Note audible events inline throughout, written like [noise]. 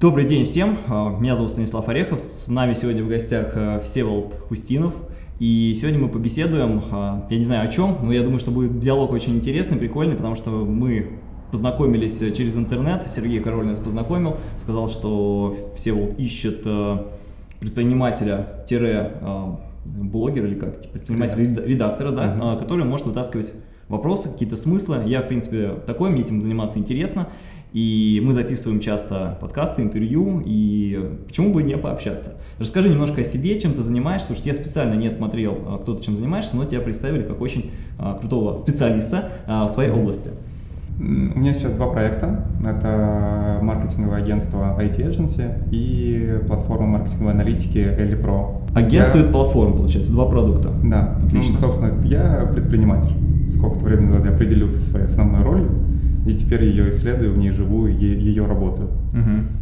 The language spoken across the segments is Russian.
Добрый день всем, а, меня зовут Станислав Орехов, с нами сегодня в гостях а, Всеволод Хустинов. И сегодня мы побеседуем, а, я не знаю о чем, но я думаю, что будет диалог очень интересный, прикольный, потому что мы познакомились через интернет, Сергей Король нас познакомил, сказал, что Всеволод ищет предпринимателя-блогера или как, предпринимателя-редактора, да, uh -huh. который может вытаскивать вопросы, какие-то смыслы. Я, в принципе, такой, мне этим заниматься интересно. И мы записываем часто подкасты, интервью, и почему бы не пообщаться. Расскажи немножко о себе, чем ты занимаешься, потому что я специально не смотрел, а, кто ты чем занимаешься, но тебя представили как очень а, крутого специалиста а, в своей области. У меня сейчас два проекта. Это маркетинговое агентство IT Agency и платформа маркетинговой аналитики Eli Pro. Агентство я... платформа, получается, два продукта. Да. Отлично. Ну, собственно, я предприниматель. Сколько-то времени назад я определился своей основной ролью и теперь ее исследую, в ней живу, ее работаю. Угу.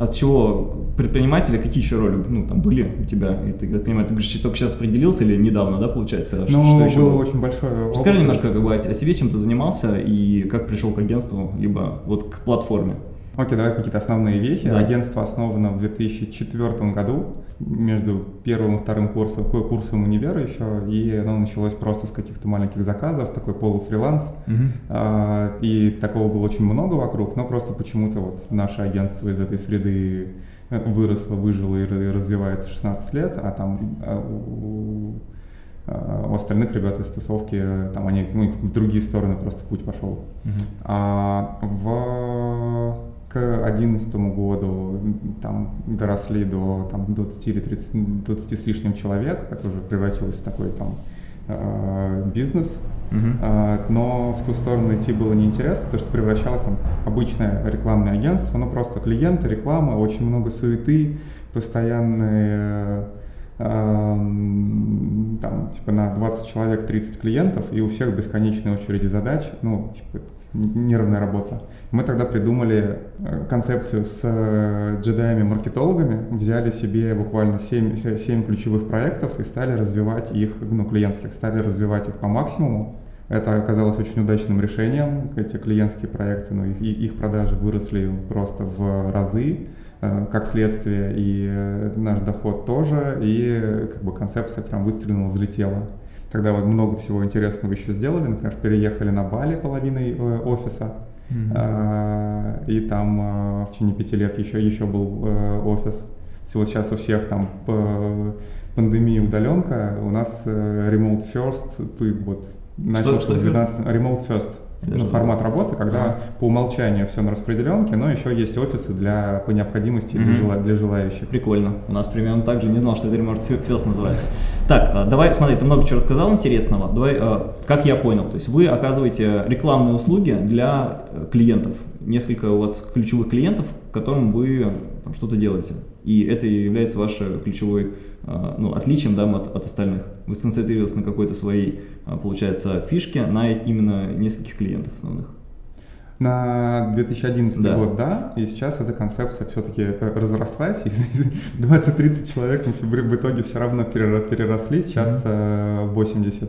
А с чего предприниматели, какие еще роли ну, там были у тебя? И ты, как понимаю, ты говоришь, только сейчас определился или недавно, да, получается? Ну, что еще было очень большое опыт. Скажи немножко как бы, о себе, чем ты занимался и как пришел к агентству, либо вот к платформе. Окей, давай какие-то основные вехи. Да. Агентство основано в 2004 году между первым и вторым курсом, курсом универа еще, и оно началось просто с каких-то маленьких заказов, такой полуфриланс. Угу. И такого было очень много вокруг, но просто почему-то вот наше агентство из этой среды выросло, выжило и развивается 16 лет, а там а, у, а, у остальных ребят из тусовки, там они, у них в другие стороны просто путь пошел. Угу. А в к 2011 году там доросли до там, 20 или 30, 20 с лишним человек, это уже превратилось в такой там э, бизнес, uh-huh. но в ту сторону идти было неинтересно, потому что превращалось там обычное рекламное агентство, ну просто клиенты, реклама, очень много суеты, постоянные э, там, типа на 20 человек 30 клиентов, и у всех бесконечные очереди задач, ну, типа, неравная работа. Мы тогда придумали э, концепцию с э, джедаями-маркетологами, взяли себе буквально 7, 7 ключевых проектов и стали развивать их, ну, клиентских, стали развивать их по максимуму. Это оказалось очень удачным решением. Эти клиентские проекты, ну, их, их продажи выросли просто в разы, э, как следствие, и наш доход тоже, и как бы концепция прям выстрелила, взлетела. Тогда вот много всего интересного еще сделали. Например, переехали на Бали половиной э, офиса. Mm-hmm. И там а, в течение пяти лет еще, еще был э, офис. Вот сейчас у всех там пандемия удаленка, у нас remote first, вот начал что, что 12, remote first ну, формат работы, когда ага. по умолчанию все на распределенке, но еще есть офисы для, по необходимости mm-hmm. для, жела, для желающих. Прикольно. У нас примерно так же, не знал, что это Remote First называется. Так, а, давай, смотри, ты много чего рассказал интересного. Давай, а, как я понял, то есть вы оказываете рекламные услуги для э, клиентов. Несколько у вас ключевых клиентов, которым вы что-то делаете. И это является вашей ключевой а, ну, отличием да, от, от остальных. Вы сконцентрировались на какой-то своей, а, получается, фишке, на именно нескольких клиентов основных. На 2011 да. год, да, и сейчас эта концепция все-таки э, разрослась, [laughs] и 20-30 человек в итоге все равно переросли, сейчас mm-hmm. 80 а,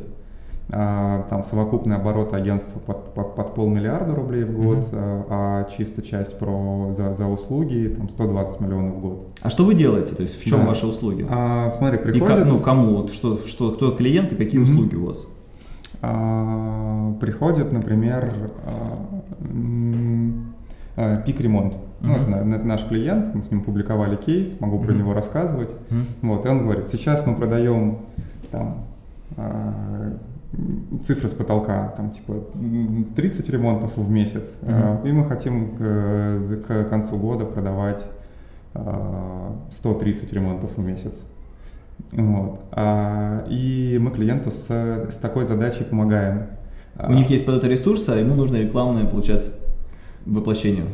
там совокупный оборот агентства под, под, под полмиллиарда рублей в год, mm-hmm. а чисто часть про за, за услуги там 120 миллионов в год. А что вы делаете? То есть в чем да. ваши услуги? А, смотри, приходит... И как, ну, кому? Вот, что, что, кто клиент и какие mm-hmm. услуги у вас? А, приходит, например, а, пик-ремонт. Uh-huh. Ну, это, это наш клиент, мы с ним публиковали кейс, могу uh-huh. про него рассказывать. Uh-huh. Вот, и он говорит, сейчас мы продаем там, цифры с потолка, там типа 30 ремонтов в месяц, mm-hmm. и мы хотим к, к концу года продавать 130 ремонтов в месяц. Вот. А, и мы клиенту с, с такой задачей помогаем. У них есть под это ресурсы, а ему нужно рекламное, получается, воплощение.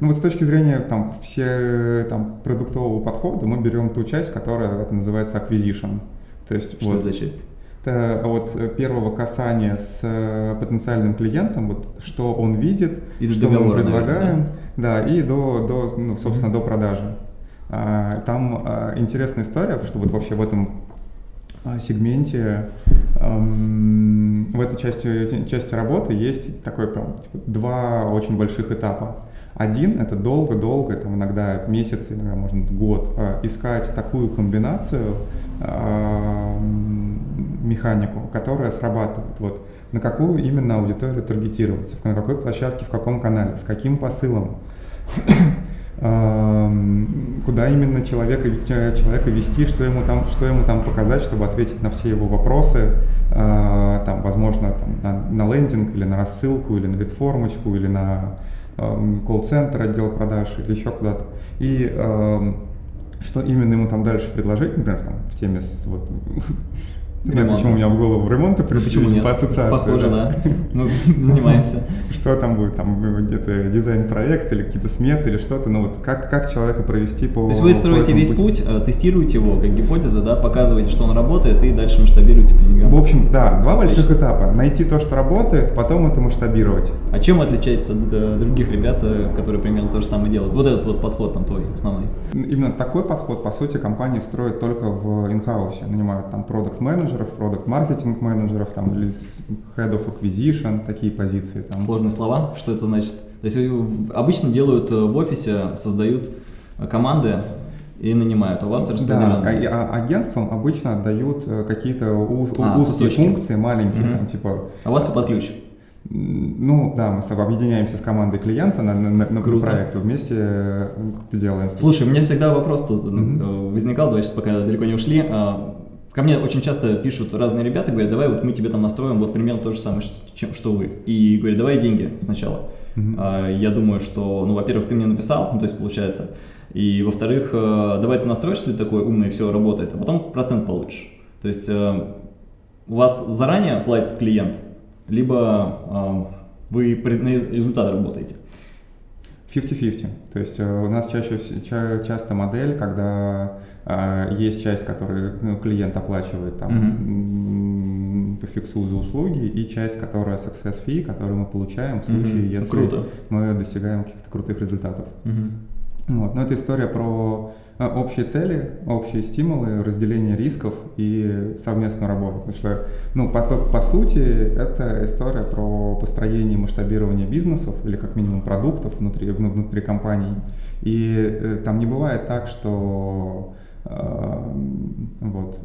Ну вот с точки зрения там, все, там, продуктового подхода мы берем ту часть, которая это называется acquisition. То есть, Что вот, это за часть? От первого касания с э, потенциальным клиентом, вот что он видит, и что мы предлагаем, наверное, да? да, и до, до ну, собственно, mm-hmm. до продажи. А, там а, интересная история, что вот вообще в этом а, сегменте, в этой части, части работы есть такой прям типа, два очень больших этапа. Один — это долго-долго, там иногда месяц, иногда, можно год, э, искать такую комбинацию, э, механику, которая срабатывает. Вот на какую именно аудиторию таргетироваться, на какой площадке, в каком канале, с каким посылом [coughs] куда именно человека, человека вести, что ему, там, что ему там показать, чтобы ответить на все его вопросы, а, там, возможно, там, на, на лендинг или на рассылку, или на лид-формочку, или на колл-центр, отдел продаж, или еще куда-то. И что именно ему там дальше предложить, например, там, в теме с вот, не знаю, почему у меня в голову ремонта ну, пришли почему нет? по ассоциации. Похоже, да. Мы [laughs] занимаемся. Что там будет? Там где-то дизайн-проект или какие-то сметы или что-то. Ну вот как, как человека провести по То есть вы строите весь путь, э, тестируете его как гипотеза, да, показываете, что он работает, и дальше масштабируете по деньгам. В общем, да, два больших этапа. Найти то, что работает, потом это масштабировать. А чем отличается от э, других ребят, э, которые примерно то же самое делают? Вот этот вот подход там твой основной. Именно такой подход, по сути, компании строят только в инхаусе. Нанимают там продукт менеджер менеджеров, продукт маркетинг менеджеров там, или head of acquisition, такие позиции. Там. Сложные слова, что это значит? То есть обычно делают э, в офисе, создают э, команды и нанимают, а у вас распределенно. Да, а, а агентствам обычно отдают э, какие-то а, узкие кусочки. функции, маленькие, угу. там, типа... А у вас все под ключ? Ну да, мы объединяемся с командой клиента на, на, на проект, вместе делаем. Слушай, у меня всегда вопрос тут mm-hmm. возникал, давай сейчас пока далеко не ушли. Ко мне очень часто пишут разные ребята, говорят, давай вот мы тебе там настроим вот примерно то же самое, что, что вы. И говорят, давай деньги сначала. Mm-hmm. А, я думаю, что, ну, во-первых, ты мне написал, ну, то есть получается, и во-вторых, э, давай ты настроишь, если такой умный, все работает, а потом процент получишь. То есть э, у вас заранее платит клиент, либо э, вы на результат работаете. 50-50. То есть у нас чаще часто модель, когда а, есть часть, которую ну, клиент оплачивает там mm-hmm. по фиксу за услуги, и часть, которая success fee, которую мы получаем в случае, mm-hmm. если Круто. мы достигаем каких-то крутых результатов. Mm-hmm. Вот. Но это история про общие цели, общие стимулы, разделение рисков и совместную работу. Потому что, ну, по, по, сути, это история про построение и масштабирование бизнесов или как минимум продуктов внутри, внутри компаний. И э, там не бывает так, что вот.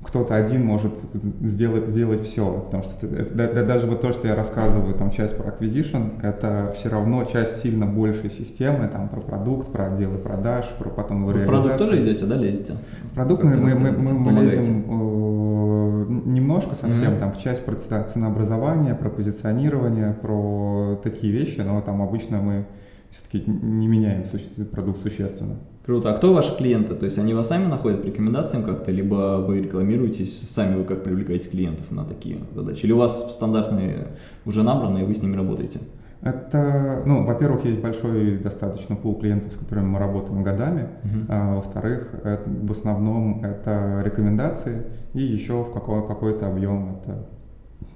Кто-то один может сделать, сделать все, потому что это, да, даже вот то, что я рассказываю, там часть про acquisition, это все равно часть сильно большей системы, там про продукт, про отделы продаж, про потом его реализацию. продукт тоже идете, да, лезете? В продукт мы, мы, мы, мы, мы лезем э, немножко совсем, mm-hmm. там в часть про ценообразования, про позиционирование, про такие вещи, но там обычно мы все-таки не меняем продукт существенно. Круто. А кто ваши клиенты? То есть они вас сами находят по рекомендациям как-то, либо вы рекламируетесь, сами вы как привлекаете клиентов на такие задачи? Или у вас стандартные уже набраны, и вы с ними работаете? Это, ну, во-первых, есть большой достаточно пул клиентов, с которыми мы работаем годами. Uh-huh. А, во-вторых, это, в основном это рекомендации, и еще в какой, какой-то объем это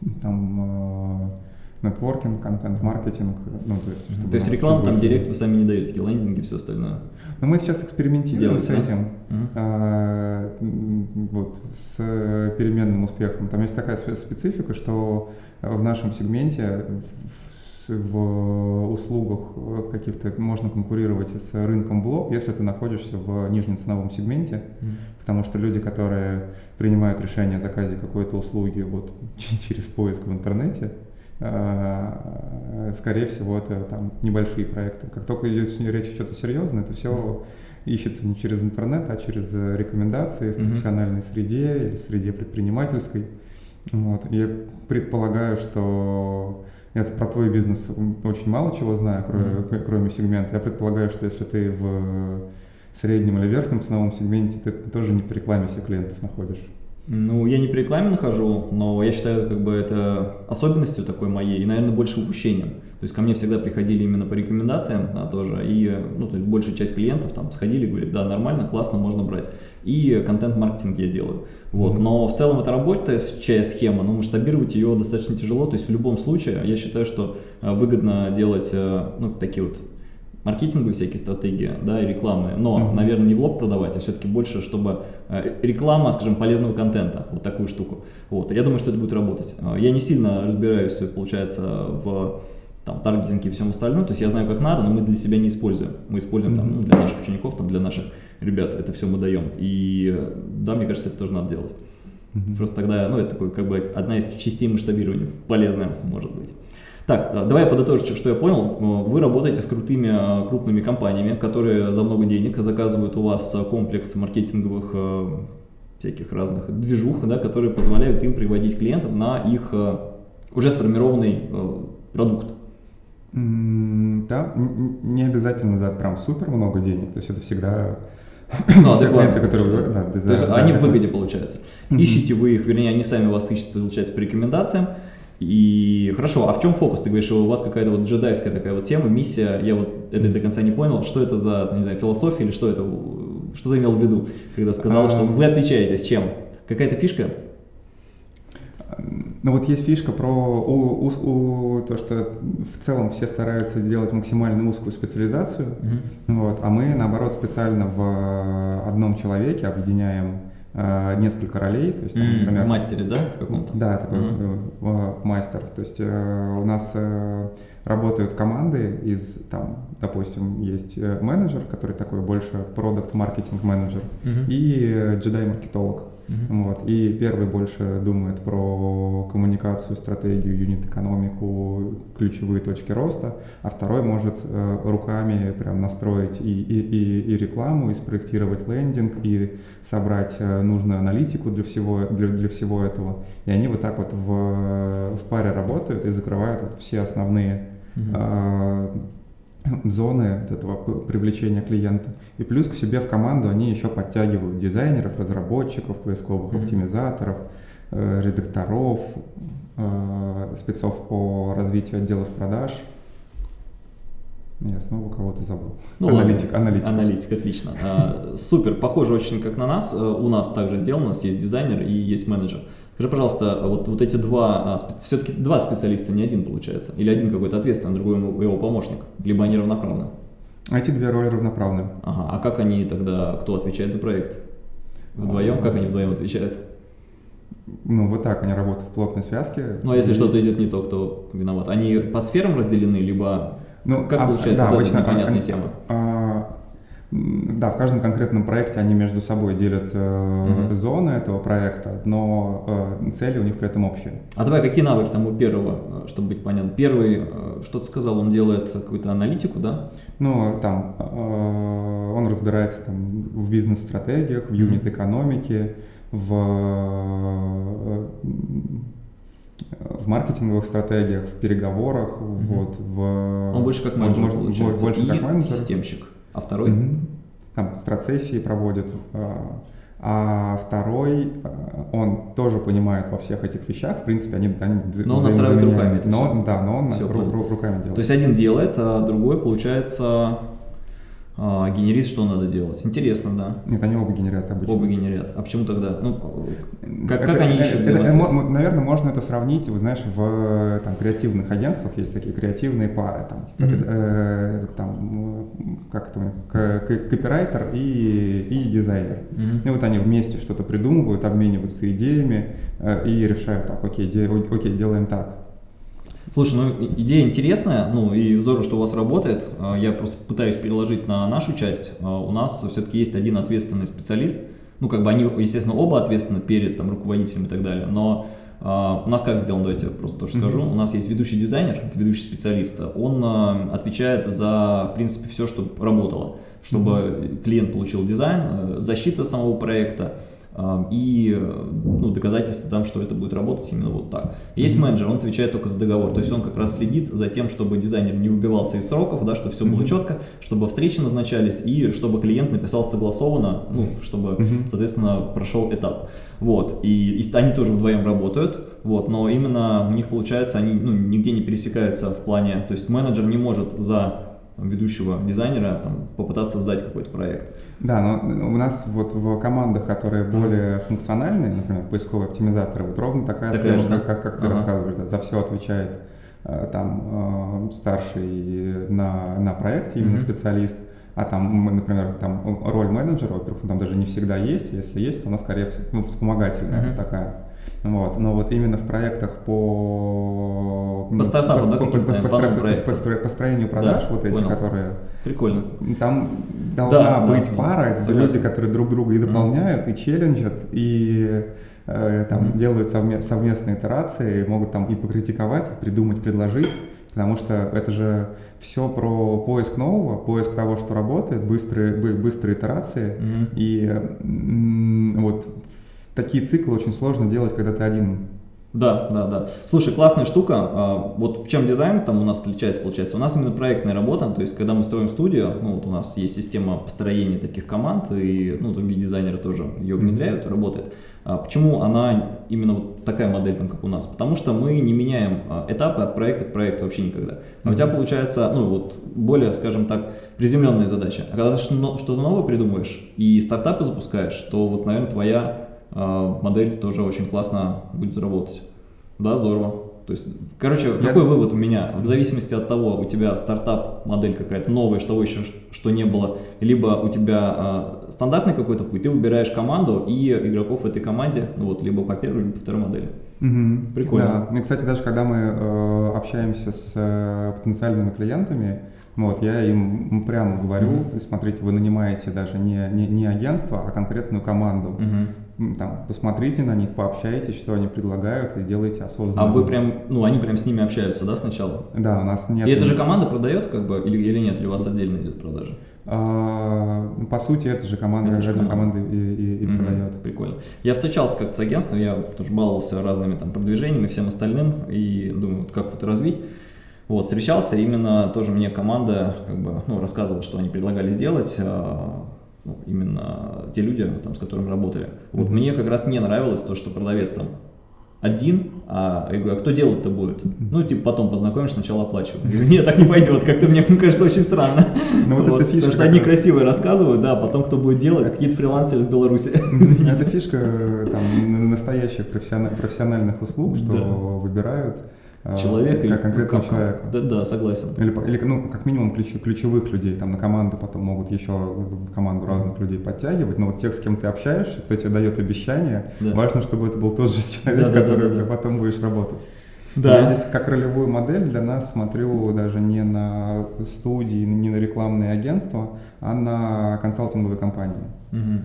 [laughs] там нетворкинг, контент-маркетинг. Ну, то есть, чтобы то есть рекламу там директ вы сами не даете, такие лендинги и все остальное? Но мы сейчас экспериментируем Делаете, с этим, uh-huh. а, вот, с переменным успехом. Там есть такая специфика, что в нашем сегменте в услугах каких-то можно конкурировать с рынком блок, если ты находишься в нижнем ценовом сегменте, mm. потому что люди, которые принимают решение о заказе какой-то услуги вот [laughs] через поиск в интернете, Э, скорее всего, это там небольшие проекты. Как только идет речь о чем-то серьезное, это все ищется не через интернет, а через рекомендации в профессиональной среде или в среде предпринимательской. Вот. Я предполагаю, что это про твой бизнес очень мало чего знаю, кроме, mm-hmm. кроме сегмента. Я предполагаю, что если ты в среднем или верхнем ценовом сегменте, ты тоже не по рекламе себе клиентов находишь. Ну, я не по рекламе нахожу, но я считаю, как бы это особенностью такой моей и, наверное, больше упущением. То есть ко мне всегда приходили именно по рекомендациям да, тоже, и ну, то есть большая часть клиентов там сходили, говорят, да, нормально, классно, можно брать. И контент-маркетинг я делаю. Вот. Mm-hmm. Но в целом это работающая схема, но масштабировать ее достаточно тяжело. То есть в любом случае я считаю, что э, выгодно делать э, ну, такие вот маркетинговые всякие стратегии, да, и рекламы, но, mm-hmm. наверное, не в лоб продавать, а все-таки больше, чтобы э, реклама, скажем, полезного контента, вот такую штуку. Вот, я думаю, что это будет работать. Э, я не сильно разбираюсь, получается, в там, таргетинг и всем остальном. То есть я знаю, как надо, но мы для себя не используем. Мы используем там, ну, для наших учеников, там, для наших ребят это все мы даем. И да, мне кажется, это тоже надо делать. Mm-hmm. Просто тогда, ну, это такой, как бы одна из частей масштабирования, полезная, может быть. Так, давай я подытожу, что я понял. Вы работаете с крутыми крупными компаниями, которые за много денег заказывают у вас комплекс маркетинговых э, всяких разных движух, да, которые позволяют им приводить клиентов на их э, уже сформированный э, продукт. Да, не обязательно за прям супер много денег, то есть это всегда ну, [coughs] все клиенты, которые да, То есть они в выгоде, получается. Ищите вы их, вернее, они сами вас ищут, получается, по рекомендациям. И хорошо, а в чем фокус? Ты говоришь, что у вас какая-то вот джедайская такая вот тема, миссия, я вот это до конца не понял, что это за, не знаю, философия или что это, что ты имел в виду, когда сказал, что вы отличаетесь чем? Какая-то фишка? Ну вот есть фишка про у, у, у, то, что в целом все стараются делать максимально узкую специализацию, mm-hmm. вот, а мы наоборот специально в одном человеке объединяем э, несколько ролей, то есть, там, например, мастере, да, в каком-то? Да, такой mm-hmm. мастер. То есть э, у нас э, работают команды из, там, допустим, есть менеджер, который такой больше продукт маркетинг менеджер, mm-hmm. и джедай-маркетолог. Uh-huh. Вот. И первый больше думает про коммуникацию, стратегию, юнит-экономику, ключевые точки роста, а второй может э, руками прям настроить и, и, и, и рекламу, и спроектировать лендинг, и собрать э, нужную аналитику для всего, для, для всего этого. И они вот так вот в, в паре работают и закрывают вот все основные uh-huh. э, зоны вот этого привлечения клиента. И плюс к себе в команду они еще подтягивают дизайнеров, разработчиков, поисковых mm-hmm. оптимизаторов, э, редакторов, э, спецов по развитию отделов продаж. Я снова кого-то забыл. Ну, аналитик, ладно. аналитик. Аналитик, отлично. А, супер, похоже очень как на нас. Э, у нас также сделано, у нас есть дизайнер и есть менеджер. Скажи, пожалуйста, вот, вот эти два, а, все-таки два специалиста, не один получается? Или один какой-то ответственный, другой его помощник? Либо они равноправны? Эти две роли равноправны. Ага, а как они тогда, кто отвечает за проект? Вдвоем, как они вдвоем отвечают? Ну, вот так они работают в плотной связке. Ну, а если и... что-то идет не то, кто виноват? Они по сферам разделены, либо ну, как а, получается, да, вот обычно, непонятная а, тема? А, да, в каждом конкретном проекте они между собой делят э, mm-hmm. зоны этого проекта, но э, цели у них при этом общие. А давай, какие навыки там у первого, э, чтобы быть понятно? Первый, э, что ты сказал, он делает какую-то аналитику, да? Ну, там, э, он разбирается там, в бизнес-стратегиях, в юнит-экономике, в, э, в маркетинговых стратегиях, в переговорах, mm-hmm. вот, в... Он больше как менеджер, может, получается, больше и как менеджер. системщик. А второй? Угу. Там страцессии проводит. А, а второй, а, он тоже понимает во всех этих вещах, в принципе, они, они Но он настраивает руками это но, все. Да, но он все, ру- руками делает. То есть один делает, а другой, получается, а, генерит, что надо делать. Интересно, да. Нет, они оба генерят обычно. Оба генерят. А почему тогда? Ну, как, это, как они ищут это, это, Наверное, можно это сравнить, вы знаешь, в там, креативных агентствах есть такие креативные пары. Там, типа, mm-hmm. э, там как это, копирайтер и, и дизайнер. Mm-hmm. И вот они вместе что-то придумывают, обмениваются идеями э, и решают, так, окей, де, окей, делаем так. Слушай, ну идея интересная, ну и здорово, что у вас работает. А, я просто пытаюсь переложить на нашу часть. А, у нас все-таки есть один ответственный специалист. Ну, как бы они, естественно, оба ответственны перед там, руководителем и так далее. Но Uh, у нас как сделано, давайте я просто тоже скажу. У нас есть ведущий дизайнер, это ведущий специалист. Он uh, отвечает за, в принципе, все, что работало, чтобы клиент получил дизайн, uh, защита самого проекта, и ну, доказательства там, что это будет работать именно вот так. Есть менеджер, он отвечает только за договор, то есть он как раз следит за тем, чтобы дизайнер не убивался из сроков, да, чтобы все было четко, чтобы встречи назначались и чтобы клиент написал согласованно, ну, чтобы, соответственно, прошел этап. Вот, и, и они тоже вдвоем работают, вот, но именно у них получается, они ну, нигде не пересекаются в плане, то есть менеджер не может за ведущего дизайнера там, попытаться создать какой-то проект. Да, но у нас вот в командах, которые более функциональные, например, поисковые оптимизаторы, вот ровно такая, такая схема, как, как, как ты ага. рассказываешь, да, за все отвечает э, там э, старший на, на проекте, именно mm-hmm. специалист, а там, например, там роль менеджера, во-первых, там даже не всегда есть, если есть, то она скорее ну, вспомогательная mm-hmm. такая. Вот. Но вот именно в проектах по... По стартапу, по, да, по, по, по, по, построению продаж, Да, вот эти, понял. которые... Прикольно. Там должна Да, быть да, пара, это согласен. люди, которые друг друга и дополняют, и челленджат, и э, там Мгм. делают совме- совместные итерации, могут там и покритиковать, и придумать, предложить, потому что это же все про поиск нового, поиск того, что работает, быстрые, бы- быстрые итерации, Мгм. и вот такие циклы очень сложно делать, когда ты один. Да, да, да. Слушай, классная штука. А, Вот в чем дизайн там у нас отличается, получается. У нас именно проектная работа, то есть когда мы строим студию, ну вот у нас есть система построения таких команд, и ну, другие дизайнеры тоже ее внедряют, работает. А Почему она именно вот такая модель, там, как у нас? Потому что мы не меняем а, этапы от проекта к проекту вообще никогда. А у тебя получается, ну вот, более, скажем так, приземленная задача. А когда ты что- что-то новое придумываешь и стартапы запускаешь, то вот, наверное, твоя модель тоже очень классно будет работать. Да, здорово. То есть, короче, Я- какой вывод у меня? В зависимости от того, у тебя стартап, модель какая-то новая, что еще что не было, либо у тебя а, стандартный какой-то путь, ты выбираешь команду и игроков в этой команде, ну вот, либо по первой, либо по второй модели. Мгм. Прикольно. Да. И, кстати, даже когда мы э, общаемся с э, потенциальными клиентами, вот, я им прямо говорю, есть, смотрите, вы нанимаете даже не, не, не агентство, а конкретную команду. Мгм. Там, посмотрите на них, пообщайтесь, что они предлагают, и делайте осознанно. А вы прям, ну, они прям с ними общаются, да, сначала? Да, у нас нет... И это же команда продает, как бы, или, или нет, или у вас отдельно идет продажа? А, по сути, это же команда, Это же команда. команда и, и- и Мгм. продает. Прикольно. Я встречался как-то с агентством, я тоже баловался разными там продвижениями, всем остальным, и думаю, вот как вот развить. Вот, встречался, именно тоже мне команда как бы, ну, рассказывала, что они предлагали сделать, а, ну, именно те люди, там, с которыми работали. Вот мне как раз не нравилось то, что продавец там один, а я говорю, а кто делать-то будет? Ну, типа, потом познакомишь, сначала оплачивай. Я говорю, Нет, так не пойдет, как-то мне [laughs] кажется очень странно. Ну, вот эта фишка Потому что одни раз. красивые рассказывают, да, а потом кто будет делать, какие-то фрилансеры из Беларуси. [laughs] Извините. Это фишка э, там, настоящих профессиона- профессиональных услуг, что Да. выбирают Человека как конкретного как- человека. Да, да, согласен. Или, или, ну, как минимум ключ- ключевых людей, там на команду потом могут еще в команду разных людей подтягивать, но вот тех, с кем ты общаешься, кто тебе дает обещания, Да. важно, чтобы это был тот же человек, Да, да, да, который да, да. ты потом будешь работать. Да. Я здесь как ролевую модель для нас смотрю даже не на студии, не на рекламные агентства, а на консалтинговые компании. Мгм.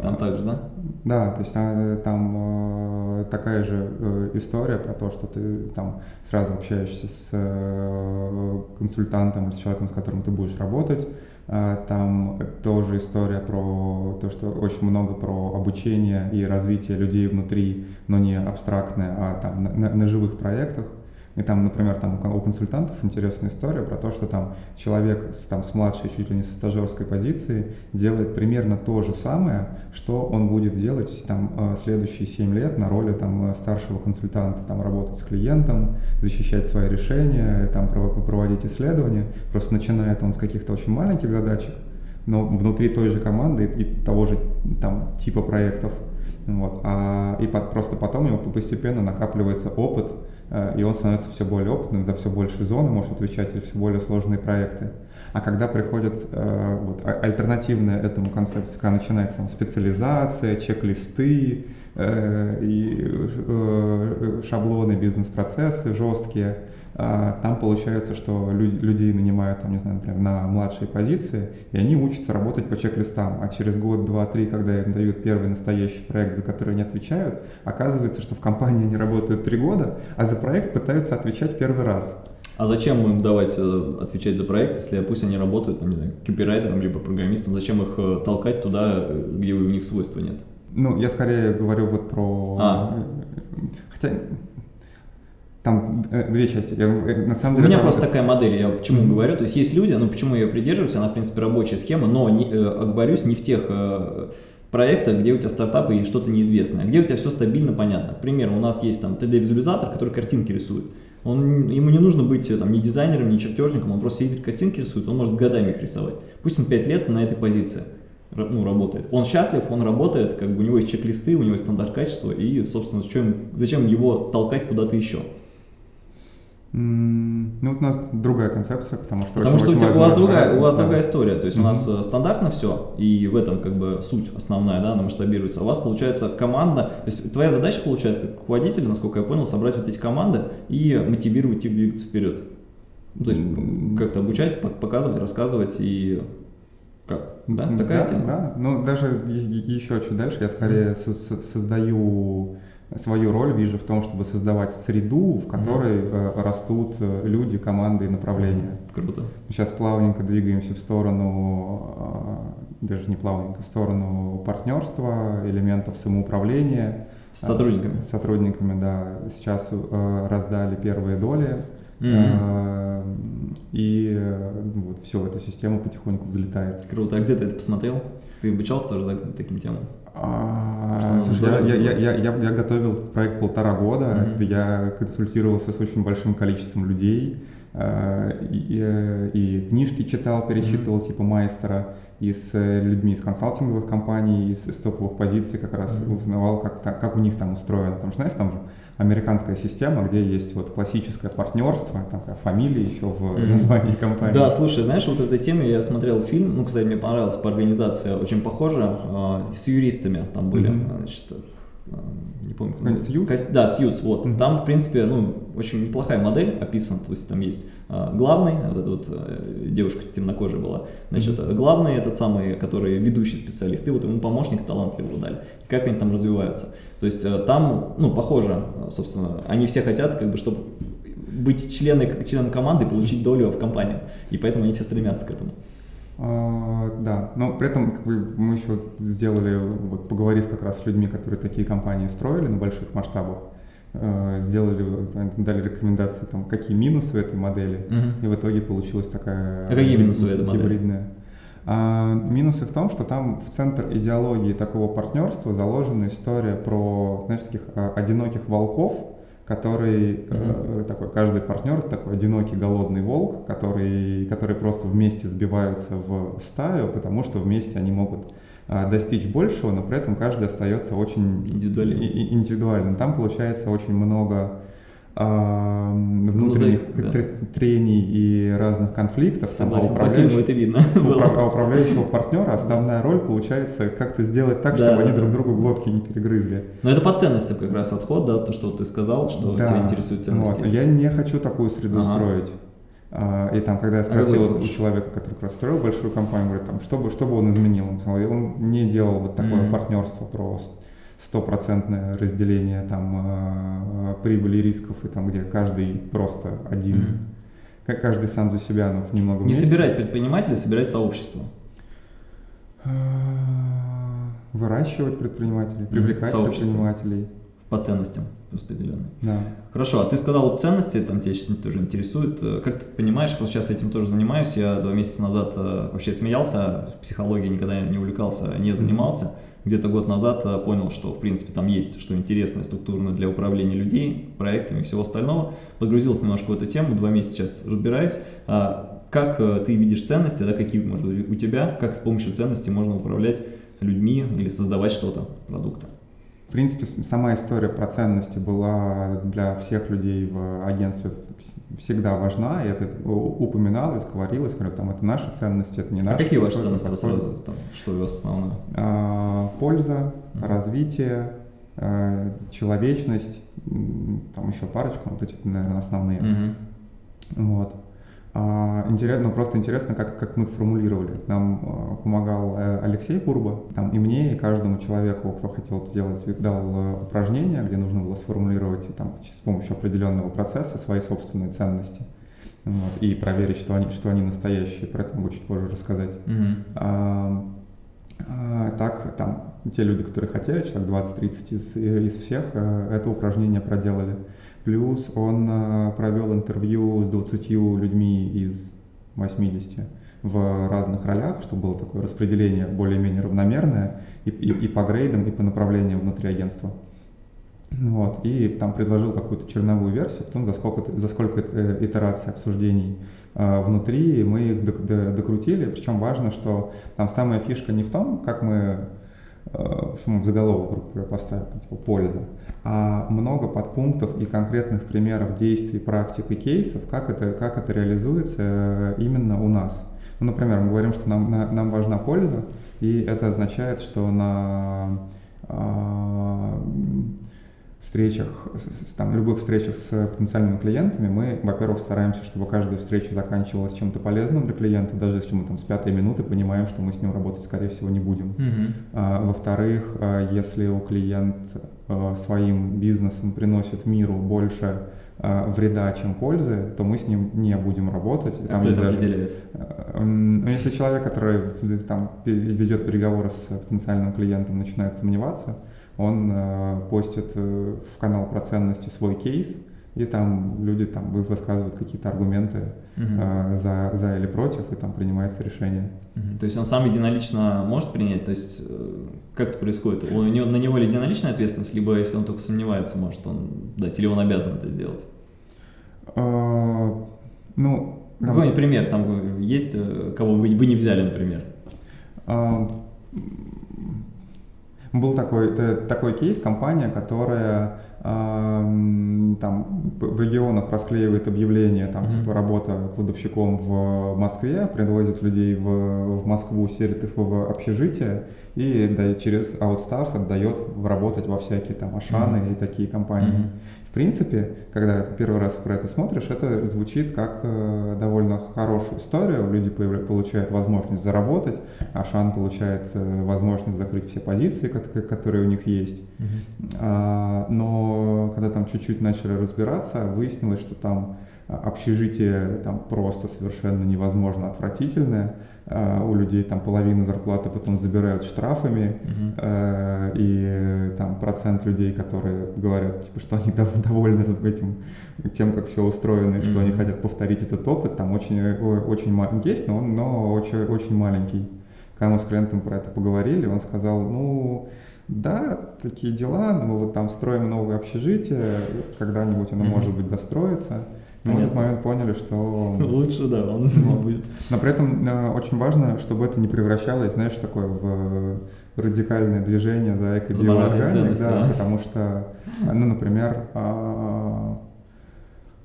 Там также, да? Да, то есть а, там э, такая же э, история про то, что ты там сразу общаешься с э, консультантом или с человеком, с которым ты будешь работать. А, Там тоже история про то, что очень много про обучение и развитие людей внутри, но не абстрактное, а там на, на- на живых проектах. И там, например, там у консультантов интересная история про то, что там человек с, там, с младшей, чуть ли не со стажерской позиции делает примерно то же самое, что он будет делать там, э, следующие 7 лет на роли там, э, старшего консультанта, там, работать с клиентом, защищать свои решения, там, прово- проводить исследования. Просто начинает он с каких-то очень маленьких задачек, но внутри той же команды и того же там, типа проектов. Вот. А, и под- просто потом у него постепенно накапливается опыт, э, и он становится все более опытным, за все большие зоны может отвечать или все более сложные проекты. А когда приходит э, вот, а- альтернативная этому концепции, когда начинается там, специализация, чек-листы э, и э, шаблоны, бизнес-процессы жесткие, там получается, что лю- людей нанимают, там, не знаю, например, на младшие позиции, и они учатся работать по чек-листам. А через год, два, три, когда им дают первый настоящий проект, за который они отвечают, оказывается, что в компании они работают три года, а за проект пытаются отвечать первый раз. А зачем им давать э, отвечать за проект, если пусть они работают, там, не знаю, копирайтером либо программистом, зачем их э, толкать туда, э, где у них свойства нет? Ну, я скорее говорю вот про... А. Хотя там э, две части. Я, э, на самом У деле, меня это просто работает- такая модель, я почему Мгм. говорю, то есть есть люди, ну почему я ее придерживаюсь, она в принципе рабочая схема, но не, э, оговорюсь не в тех проектах, где у тебя стартапы и что-то неизвестное, а где у тебя все стабильно, понятно. К примеру, у нас есть там 3D-визуализатор, который картинки рисует. Он, ему не нужно быть там, ни дизайнером, ни чертежником, он просто сидит картинки рисует, он может годами их рисовать. Пусть он 5 лет на этой позиции ну, работает. Он счастлив, он работает, как бы у него есть чек-листы, у него есть стандарт качества, и, собственно, зачем, зачем его толкать куда-то еще? Ну, вот у нас другая концепция, потому что Потому что у, тебя, у вас, другая, у вас да. другая история. То есть mm-hmm. у нас э, стандартно все, и в этом как бы суть основная, да, она масштабируется. А у вас получается команда, то есть твоя задача получается как руководителя, насколько я понял, собрать вот эти команды и мотивировать их двигаться вперед. Ну, то есть как-то обучать, показывать, рассказывать и как? Да, такая да, тема? Да, ну даже еще чуть дальше я скорее mm-hmm. создаю свою роль вижу в том, чтобы создавать среду, в которой mm-hmm. растут э, люди, команды и направления. Круто. Сейчас плавненько двигаемся в сторону, э, даже не плавненько, в сторону партнерства, элементов самоуправления. С сотрудниками? С сотрудниками, да. Сейчас раздали первые доли. Mm-hmm. И вот все, эта система потихоньку взлетает. Круто. А где ты это посмотрел? Ты обучался тоже да, таким темам? А, я, я, я, я, я готовил проект полтора года, mm-hmm. я консультировался с очень большим количеством людей, а, и, и, и книжки читал, перечитывал mm-hmm. типа майстера, и с людьми из консалтинговых компаний, из, из топовых позиций как раз mm-hmm. узнавал, как, как у них там устроено. Потому что, знаешь, там же американская система, где есть вот классическое партнерство, там фамилия еще в названии компании. Да, слушай, знаешь, вот этой теме я смотрел фильм, ну, кстати, мне понравилась по организации, очень похожа, э, с юристами там были, mm-hmm. значит, э, не помню. Сьюз? Да, Сьюз, вот. Там, в принципе, ну, очень неплохая модель описана, то есть там есть э, главный, вот эта вот э, девушка темнокожая была, значит, главный этот самый, который ведущий специалист, и вот ему помощник талантливого дали, и как они там развиваются. То есть э, там, ну, похоже, собственно, они все хотят, как бы, чтобы быть члены, членом команды и получить долю в компании, и поэтому они все стремятся к этому. А, да, но при этом как бы, мы еще сделали, вот поговорив как раз с людьми, которые такие компании строили на больших масштабах, э, сделали, дали рекомендации, там, какие минусы этой модели, угу. и в итоге получилась такая а какие минусы этой модели? гибридная. А, минусы в том, что там в центр идеологии такого партнерства заложена история про, знаешь, таких а, одиноких волков, который mm-hmm. э, такой каждый партнер такой одинокий голодный волк, который, который просто вместе сбиваются в стаю, потому что вместе они могут э, достичь большего, но при этом каждый остается очень индивидуальным. И, и, индивидуальным. Там получается очень много а, внутренних ну, да. трений и разных конфликтов. Согласен, а управляющего, это видно. [laughs] А управляющего партнера основная роль получается как-то сделать так, да, чтобы да, они да. друг другу глотки не перегрызли. Но это по ценностям как раз отход, да, то, что ты сказал, что да. тебя интересуют ценности. Вот. Я не хочу такую среду ага. строить. И там, когда я спросил а у человека, который как раз строил большую компанию, говорит, там, что, бы, что бы он изменил, он, сказал, он не делал вот такое mm-hmm. партнерство просто стопроцентное разделение там э, прибыли и рисков, и там, где каждый просто один, mm-hmm. каждый сам за себя, но немного Не собирать предпринимателей, собирать сообщество. Э, выращивать предпринимателей, привлекать mm-hmm. предпринимателей. По ценностям распределенные. Да. Хорошо, а ты сказал вот ценности, там тебя сейчас тоже интересует. Э, как ты понимаешь, вот сейчас этим тоже занимаюсь. Я два месяца назад вообще смеялся, психологией никогда не увлекался, не занимался. Где-то год назад э, понял, что в принципе там есть что интересное структурно для управления людей, проектами и всего остального. Погрузился немножко в эту тему, два месяца сейчас разбираюсь. А как э, ты видишь ценности, да, какие может быть у тебя, как с помощью ценностей можно управлять людьми или создавать что-то, продукты? В принципе, сама история про ценности была для всех людей в агентстве всегда важна, и это упоминалось, говорилось, говорят, там это наши ценности, это не а наши. А какие ваши ценности вот сразу, там, что у вас основное? А, польза, uh-huh. развитие, а, человечность, там еще парочку, вот эти, наверное, основные. Uh-huh. Вот. А, интересно, ну, просто интересно, как, как мы их формулировали. Нам а, помогал э, Алексей Бурба, там и мне, и каждому человеку, кто хотел это сделать, дал э, упражнение, где нужно было сформулировать там, с помощью определенного процесса свои собственные ценности. Вот, и проверить, что они, что они настоящие, про это могу чуть позже рассказать. Mm-hmm. А, а, так, там, те люди, которые хотели, человек 20-30 из, из всех, э, это упражнение проделали. Плюс он э, провел интервью с 20 людьми из 80 в разных ролях, чтобы было такое распределение более-менее равномерное и, и, и по грейдам, и по направлениям внутри агентства. Вот, и там предложил какую-то черновую версию, потом за сколько, за сколько э, итераций обсуждений э, внутри мы их докрутили. Причем важно, что там самая фишка не в том, как мы что мы в заголовок, грубо говоря, поставим, типа польза, а много подпунктов и конкретных примеров действий, практик и кейсов, как это, как это реализуется э, именно у нас. Ну, например, мы говорим, что нам, на, нам важна польза, и это означает, что на встречах, там, любых встречах с потенциальными клиентами мы, во-первых, стараемся, чтобы каждая встреча заканчивалась чем-то полезным для клиента, даже если мы там с пятой минуты понимаем, что мы с ним работать, скорее всего, не будем. Мгм. А, во-вторых, а, если у клиент а, своим бизнесом приносит миру больше а, вреда, чем пользы, то мы с ним не будем работать. А кто это даже- определяет? Ну, Если человек, который там, ведет переговоры с потенциальным клиентом, начинает сомневаться, он э, постит э, в канал про ценности свой кейс, и там люди там вы- высказывают какие-то аргументы Мгм. э, за, за или против, и там принимается решение. Мгм. То есть он сам единолично может принять? То есть э, как это происходит? У него, на него ли единоличная ответственность, либо если он только сомневается, может он дать, или он обязан это сделать? Э, Ну, Какой-нибудь пример, там есть, э, кого вы, вы не взяли, например? Был такой, такой кейс, компания, которая а, м, там в регионах расклеивает объявления, там Мгм. типа работа кладовщиком в Москве, привозит людей в, в Москву, селит их в общежитие и да, через аутстаф отдает работать во всякие там Ашаны Мгм. и такие компании. Мгм. В принципе, когда ты первый раз про это смотришь, это звучит как э, довольно хорошую историю. Люди получают возможность заработать, Ашан получает э, возможность закрыть все позиции, кот- которые у них есть. А, но когда там чуть-чуть начали разбираться, выяснилось, что там а, общежитие там просто совершенно невозможно отвратительное. А, У людей там половину зарплаты потом забирают штрафами. Э, И там процент людей, которые говорят, типа, что они дов- довольны этим, тем, как все устроено, и что они хотят повторить этот опыт, там очень, э, очень есть, но он но очень, очень маленький. Когда мы с клиентом про это поговорили, он сказал, ну, да, такие дела, но мы вот там строим новое общежитие, когда-нибудь оно, Мгм. может быть, достроится. Мы в этот момент поняли, что [laughs] Лучше, да, он [laughs] Ну, будет. но при этом э, очень важно, чтобы это не превращалось, знаешь, такое в э, радикальное движение за эко-биоорганик, да, потому что, ну, например, а,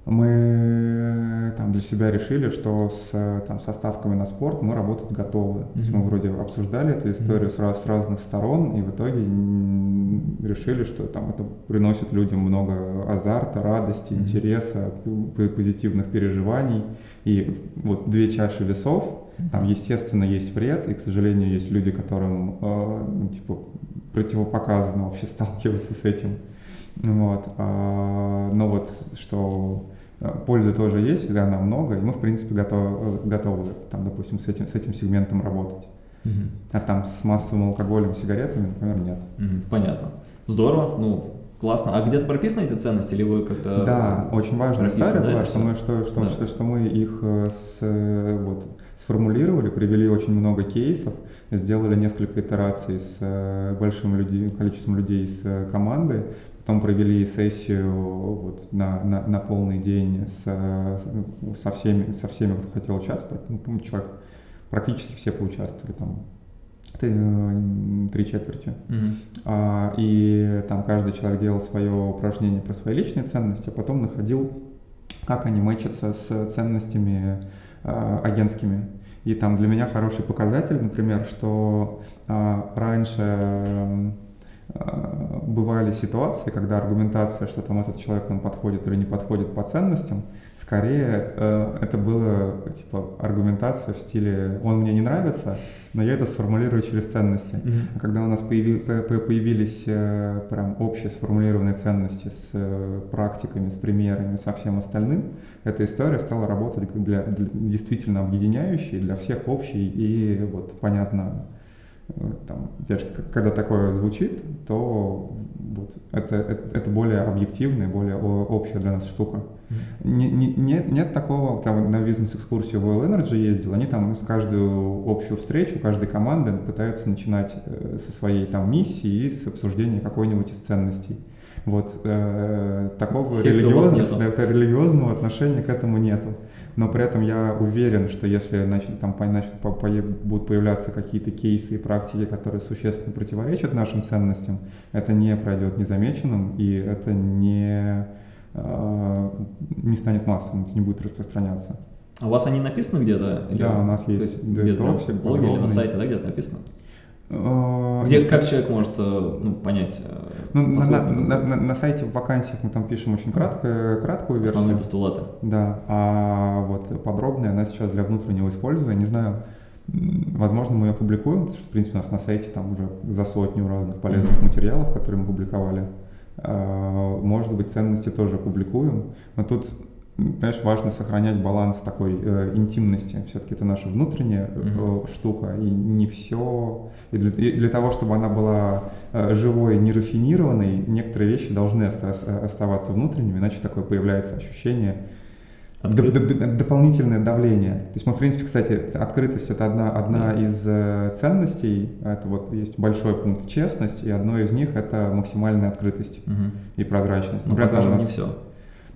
мы там для себя решили, что с, э, там, со ставками на спорт мы работать готовы. То есть мы вроде обсуждали эту историю с, раз- с разных сторон, и в итоге решили, что там это приносит людям много азарта, радости, Мгм. интереса, позитивных переживаний. И вот две чаши весов, там, естественно, есть вред, и, к сожалению, есть люди, которым, э, ну, типа, противопоказано вообще сталкиваться с этим. Вот. а, но вот что э, пользы тоже есть, да, она много, и мы, в принципе, готовы, готовы там, допустим, с этим, с этим сегментом работать. Мгм. А там с массовым алкоголем, сигаретами, например, нет. Мгм. Понятно. Здорово, ну, классно. А где-то прописаны эти ценности, или вы как-то... Да, очень прописано, история да, что мы, что, что, Да. что, что мы их э, с, э, вот, сформулировали, привели очень много кейсов, сделали несколько итераций с э, большим людей, количеством людей из э, команды, потом провели сессию вот, на, на, на полный день с, э, с- со, всеми, со всеми, кто хотел участвовать. Ну, по-моему, человек, практически все поучаствовали, там т- э, три четверти. Мгм. А, И там каждый человек делал свое упражнение про свои личные ценности, а потом находил, как они мэчатся с ценностями а, агентскими. И там для меня хороший показатель, например, что а, раньше м, а, бывали ситуации, когда аргументация, что там этот человек нам подходит или не подходит по ценностям, скорее э, это было типа аргументация в стиле «он мне не нравится, но я это сформулирую через ценности». Мгм. А Когда у нас появи- по- по- появились э, прям общие сформулированные ценности с э, практиками, с примерами, со всем остальным, эта история стала работать для, для- действительно объединяющей, для всех общей и вот понятно, э, там, когда такое звучит, то вот это, это, это более объективная, более общая для нас штука. Не- не- нет, нет такого, там на бизнес-экскурсию в Oil Energy ездил, они там с каждую общую встречу, каждой команды пытаются начинать э, со своей там миссии и с обсуждения какой-нибудь из ценностей. Вот э, такого религиозного, это религиозного отношения к этому нету. Но при этом я уверен, что если начнут, там, по- начнут по- пое- будут появляться какие-то кейсы и практики, которые существенно противоречат нашим ценностям, это не пройдет незамеченным, и это не, э, не станет массовым, не будет распространяться. А у вас они написаны где-то? Да, у нас есть есть где-то в блоге или на сайте, да, где-то написано? Э, Где, как человек может э, ну, понять э, Ну, на, на- на- на- сайте в вакансиях мы там пишем очень краткую, краткую версию. основные постулаты? Да, а вот подробная она сейчас для внутреннего использования, не знаю, возможно, мы ее публикуем, потому что, в принципе, у нас на сайте там уже за сотню разных полезных Мгм. материалов, которые мы публиковали. Может быть, ценности тоже публикуем, но тут, знаешь, важно сохранять баланс такой э, интимности. Все-таки это наша внутренняя э, Мгм. штука, и не все... И для, и для того, чтобы она была э, живой, нерафинированной, некоторые вещи должны оста- оставаться внутренними, иначе такое появляется ощущение Открыт- Д- д- д- дополнительное давление. То есть мы, в принципе, кстати, открытость это одна, одна Да. из э, ценностей. Это вот есть большой пункт честность, и одно из них это максимальная открытость Мгм. и прозрачность. Ну, Например, нас не все.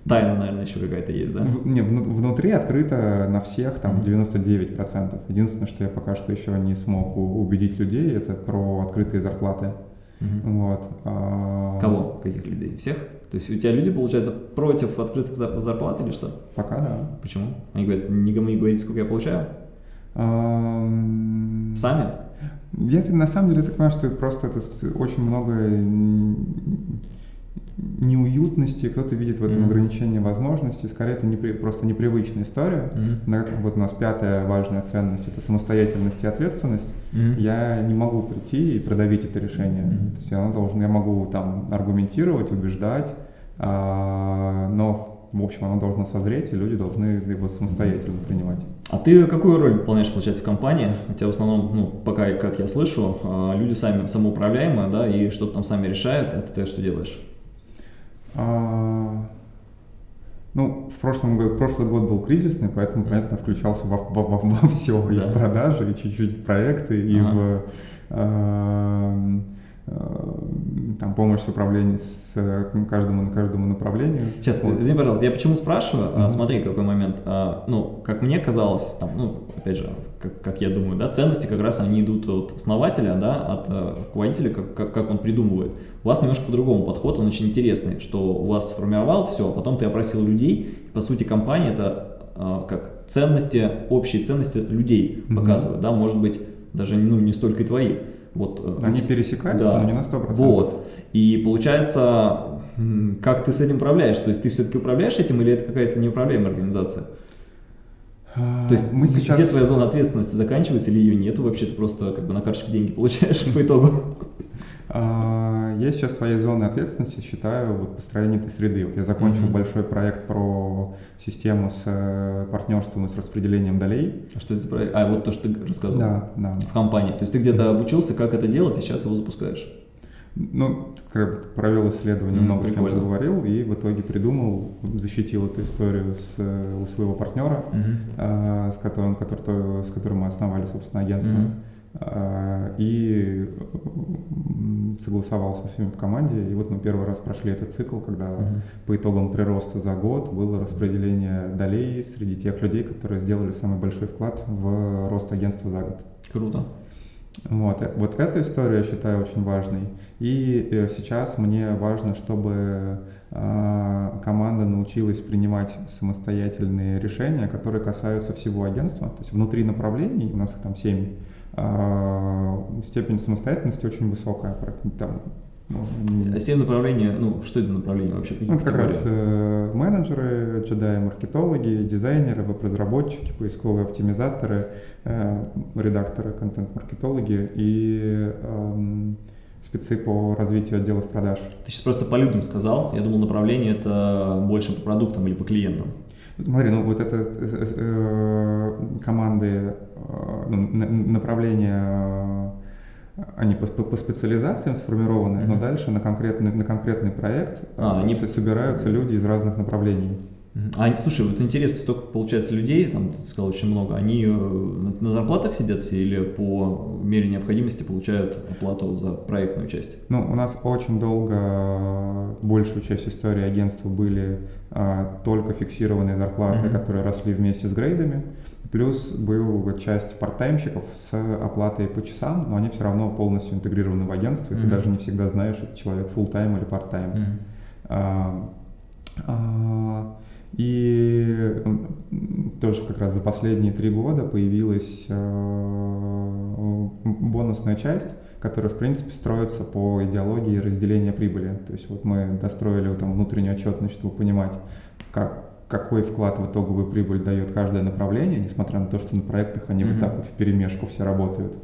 Тайна, наверное, еще какая-то есть, да? в- не, вну- внутри открыто на всех там Мгм. 99%. Единственное, что я пока что еще не смог убедить людей, это про открытые зарплаты. Мгм. Вот. а, Кого? Каких людей? Всех? То есть у тебя люди, получается, против открытых зар- зарплат или что? Пока да. Почему? Они говорят, никому не говорите, сколько я получаю? Ам, Сами? Я на самом деле так понимаю, что просто это очень много неуютности, кто-то видит в этом Мгм. ограничение возможностей, скорее это непри- просто непривычная история. Мгм. На- Вот у нас пятая важная ценность – это самостоятельность и ответственность. Мгм. Я не могу прийти и продавить это решение. Мгм. То есть оно должно, я могу там аргументировать, убеждать, а, но в общем оно должно созреть, и люди должны его самостоятельно принимать. А ты какую роль выполняешь, получается, в компании? У тебя в основном, ну, пока, как я слышу, а, люди сами самоуправляемые, да, и что-то там сами решают, а ты что делаешь? А, Ну, в прошлом году, прошлый год был кризисный, поэтому, понятно, включался во, во, все, и Да. в продажи, и чуть-чуть в проекты, и Ага. в а, а, там, помощь с управлением с э, каждому, каждому направлению. Сейчас, Вот. извини, пожалуйста, я почему спрашиваю? Мгм. Смотри, какой момент. Ну, как мне казалось, там, ну, опять же, как, как я думаю, да, ценности как раз они идут от основателя, да, от э, руководителя, как, как, как он придумывает. У вас немножко по-другому подход, он очень интересный, что у вас сформировал все, а потом ты опросил людей, и, по сути, компания это а, как ценности, общие ценности людей Мгм. показывает, да, может быть, даже ну, не столько и твои. Вот, э, Они пересекаются, да. но не на 100%. Вот. И получается, как ты с этим управляешь? То есть ты все-таки управляешь этим или это какая-то неуправляемая организация? А, То есть мы г- сейчас... где твоя зона ответственности заканчивается или ее нету вообще? Ты просто как бы на карточку деньги получаешь [laughs] по итогу? А, Я сейчас своей зоной ответственности считаю вот построение этой среды. Вот я закончил Мгм. большой проект про систему с э, партнерством и с распределением долей. А что это за проект? А, вот то, что ты рассказывал. Да, да. В компании. То есть ты где-то обучился, как это делать, и сейчас его запускаешь. Ну, провел исследование, много с кем прикольно. поговорил, и в итоге придумал, защитил эту историю с, э, у своего партнера, а, с которым, который, то- с которым мы основали, собственно, агентство. А, И согласовал со всеми в команде. И вот мы первый раз прошли этот цикл, когда по итогам прироста за год было распределение долей среди тех людей, которые сделали самый большой вклад в рост агентства за год. Круто. Вот, э, вот эту историю я считаю очень важной. И э, сейчас мне важно, чтобы а, команда научилась принимать самостоятельные решения, которые касаются всего агентства. То есть внутри направлений, у нас их там 7, степень самостоятельности очень высокая. Там, ну, м, Семь направлений, ну, что это направление вообще? Какие ну, это как раз э, менеджеры, джедаи, маркетологи, дизайнеры, веб-разработчики, поисковые оптимизаторы, э, редакторы, контент-маркетологи и эм, спецы по развитию отделов продаж. Ты сейчас просто по людям сказал. Я думал, направление это больше по продуктам или по клиентам. Смотри, ну вот это э, э, команды, э, ну, на- направления, э, они по, по- по специализациям сформированы, но Мгм. дальше на конкретный, на конкретный проект А, э, они- с- собираются люди из разных направлений. А, слушай, вот интересно, столько, получается, людей, там, ты сказал, очень много, они э, на зарплатах сидят все или по мере необходимости получают оплату за проектную часть? Ну, у нас очень долго большую часть истории агентства были а, только фиксированные зарплаты, mm-hmm. которые росли вместе с грейдами. Плюс была часть партаймщиков с оплатой по часам, но они все равно полностью интегрированы в агентство, и mm-hmm. ты даже не всегда знаешь, это человек full тайм или part-time. Mm-hmm. А, а, и тоже как раз за последние три года появилась э, бонусная часть, которая, в принципе, строится по идеологии разделения прибыли. То есть вот мы достроили там внутреннюю отчетность, чтобы понимать, как, какой вклад в итоговую прибыль дает каждое направление, несмотря на то, что на проектах они mm-hmm. вот так вот в перемешку все работают.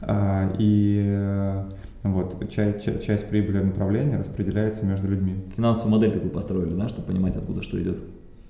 А, и э, вот, часть, часть, часть прибыли направления распределяется между людьми. Финансовую модель такую построили, да, чтобы понимать, откуда что идет.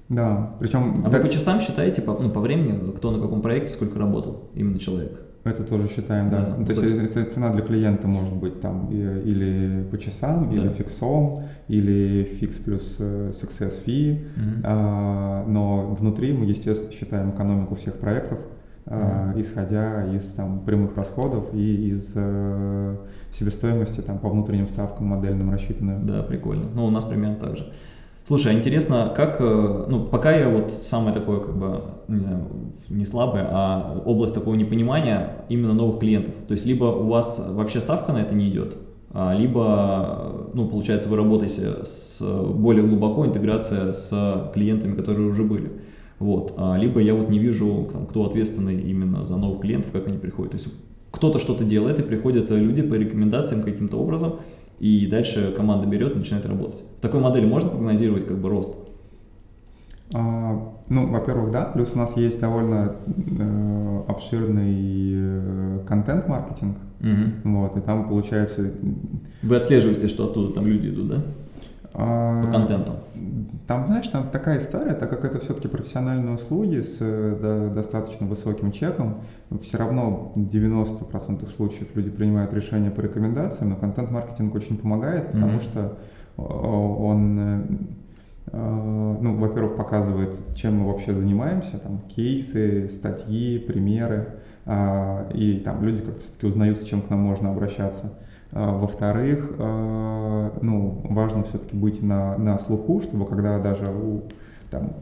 Да, причем... А так... вы по часам считаете, по, ну, по времени, кто на каком проекте, сколько работал именно человек? Это тоже считаем, да. да ну, то, то есть, есть цена для клиента может быть там или по часам, да. или фиксом, или фикс плюс э, success fee, угу. а, но внутри мы, естественно, считаем экономику всех проектов, а, исходя из там, прямых расходов и из э, себестоимости там, по внутренним ставкам модельным рассчитанную. Да, прикольно. Ну, у нас примерно так же. Слушай, а интересно, как, э, ну, пока я вот самое такое, как бы, не знаю, не слабое, а область такого непонимания именно новых клиентов. То есть, либо у вас вообще ставка на это не идет, а, либо, ну, получается, вы работаете с более глубоко интеграция с клиентами, которые уже были. Вот. А, либо я вот не вижу, там, кто ответственный именно за новых клиентов, как они приходят. То есть, кто-то что-то делает, и приходят люди по рекомендациям каким-то образом, и дальше команда берет и начинает работать. В такой модели можно прогнозировать как бы рост? А, ну, во-первых, да, плюс у нас есть довольно э, обширный э, контент-маркетинг, угу. вот, и там получается... Вы отслеживаете, что оттуда там люди идут, да? А, По контенту. Там, знаешь, там такая история, так как это все-таки профессиональные услуги с да, достаточно высоким чеком, все равно в 90% случаев люди принимают решения по рекомендациям, но контент-маркетинг очень помогает, потому mm-hmm. что он, э, э, ну, во-первых, показывает, чем мы вообще занимаемся, там, кейсы, статьи, примеры, а, и там люди как-то все-таки узнают, с чем к нам можно обращаться. А, во-вторых, а, ну, важно все-таки быть на, на слуху, чтобы когда даже у там,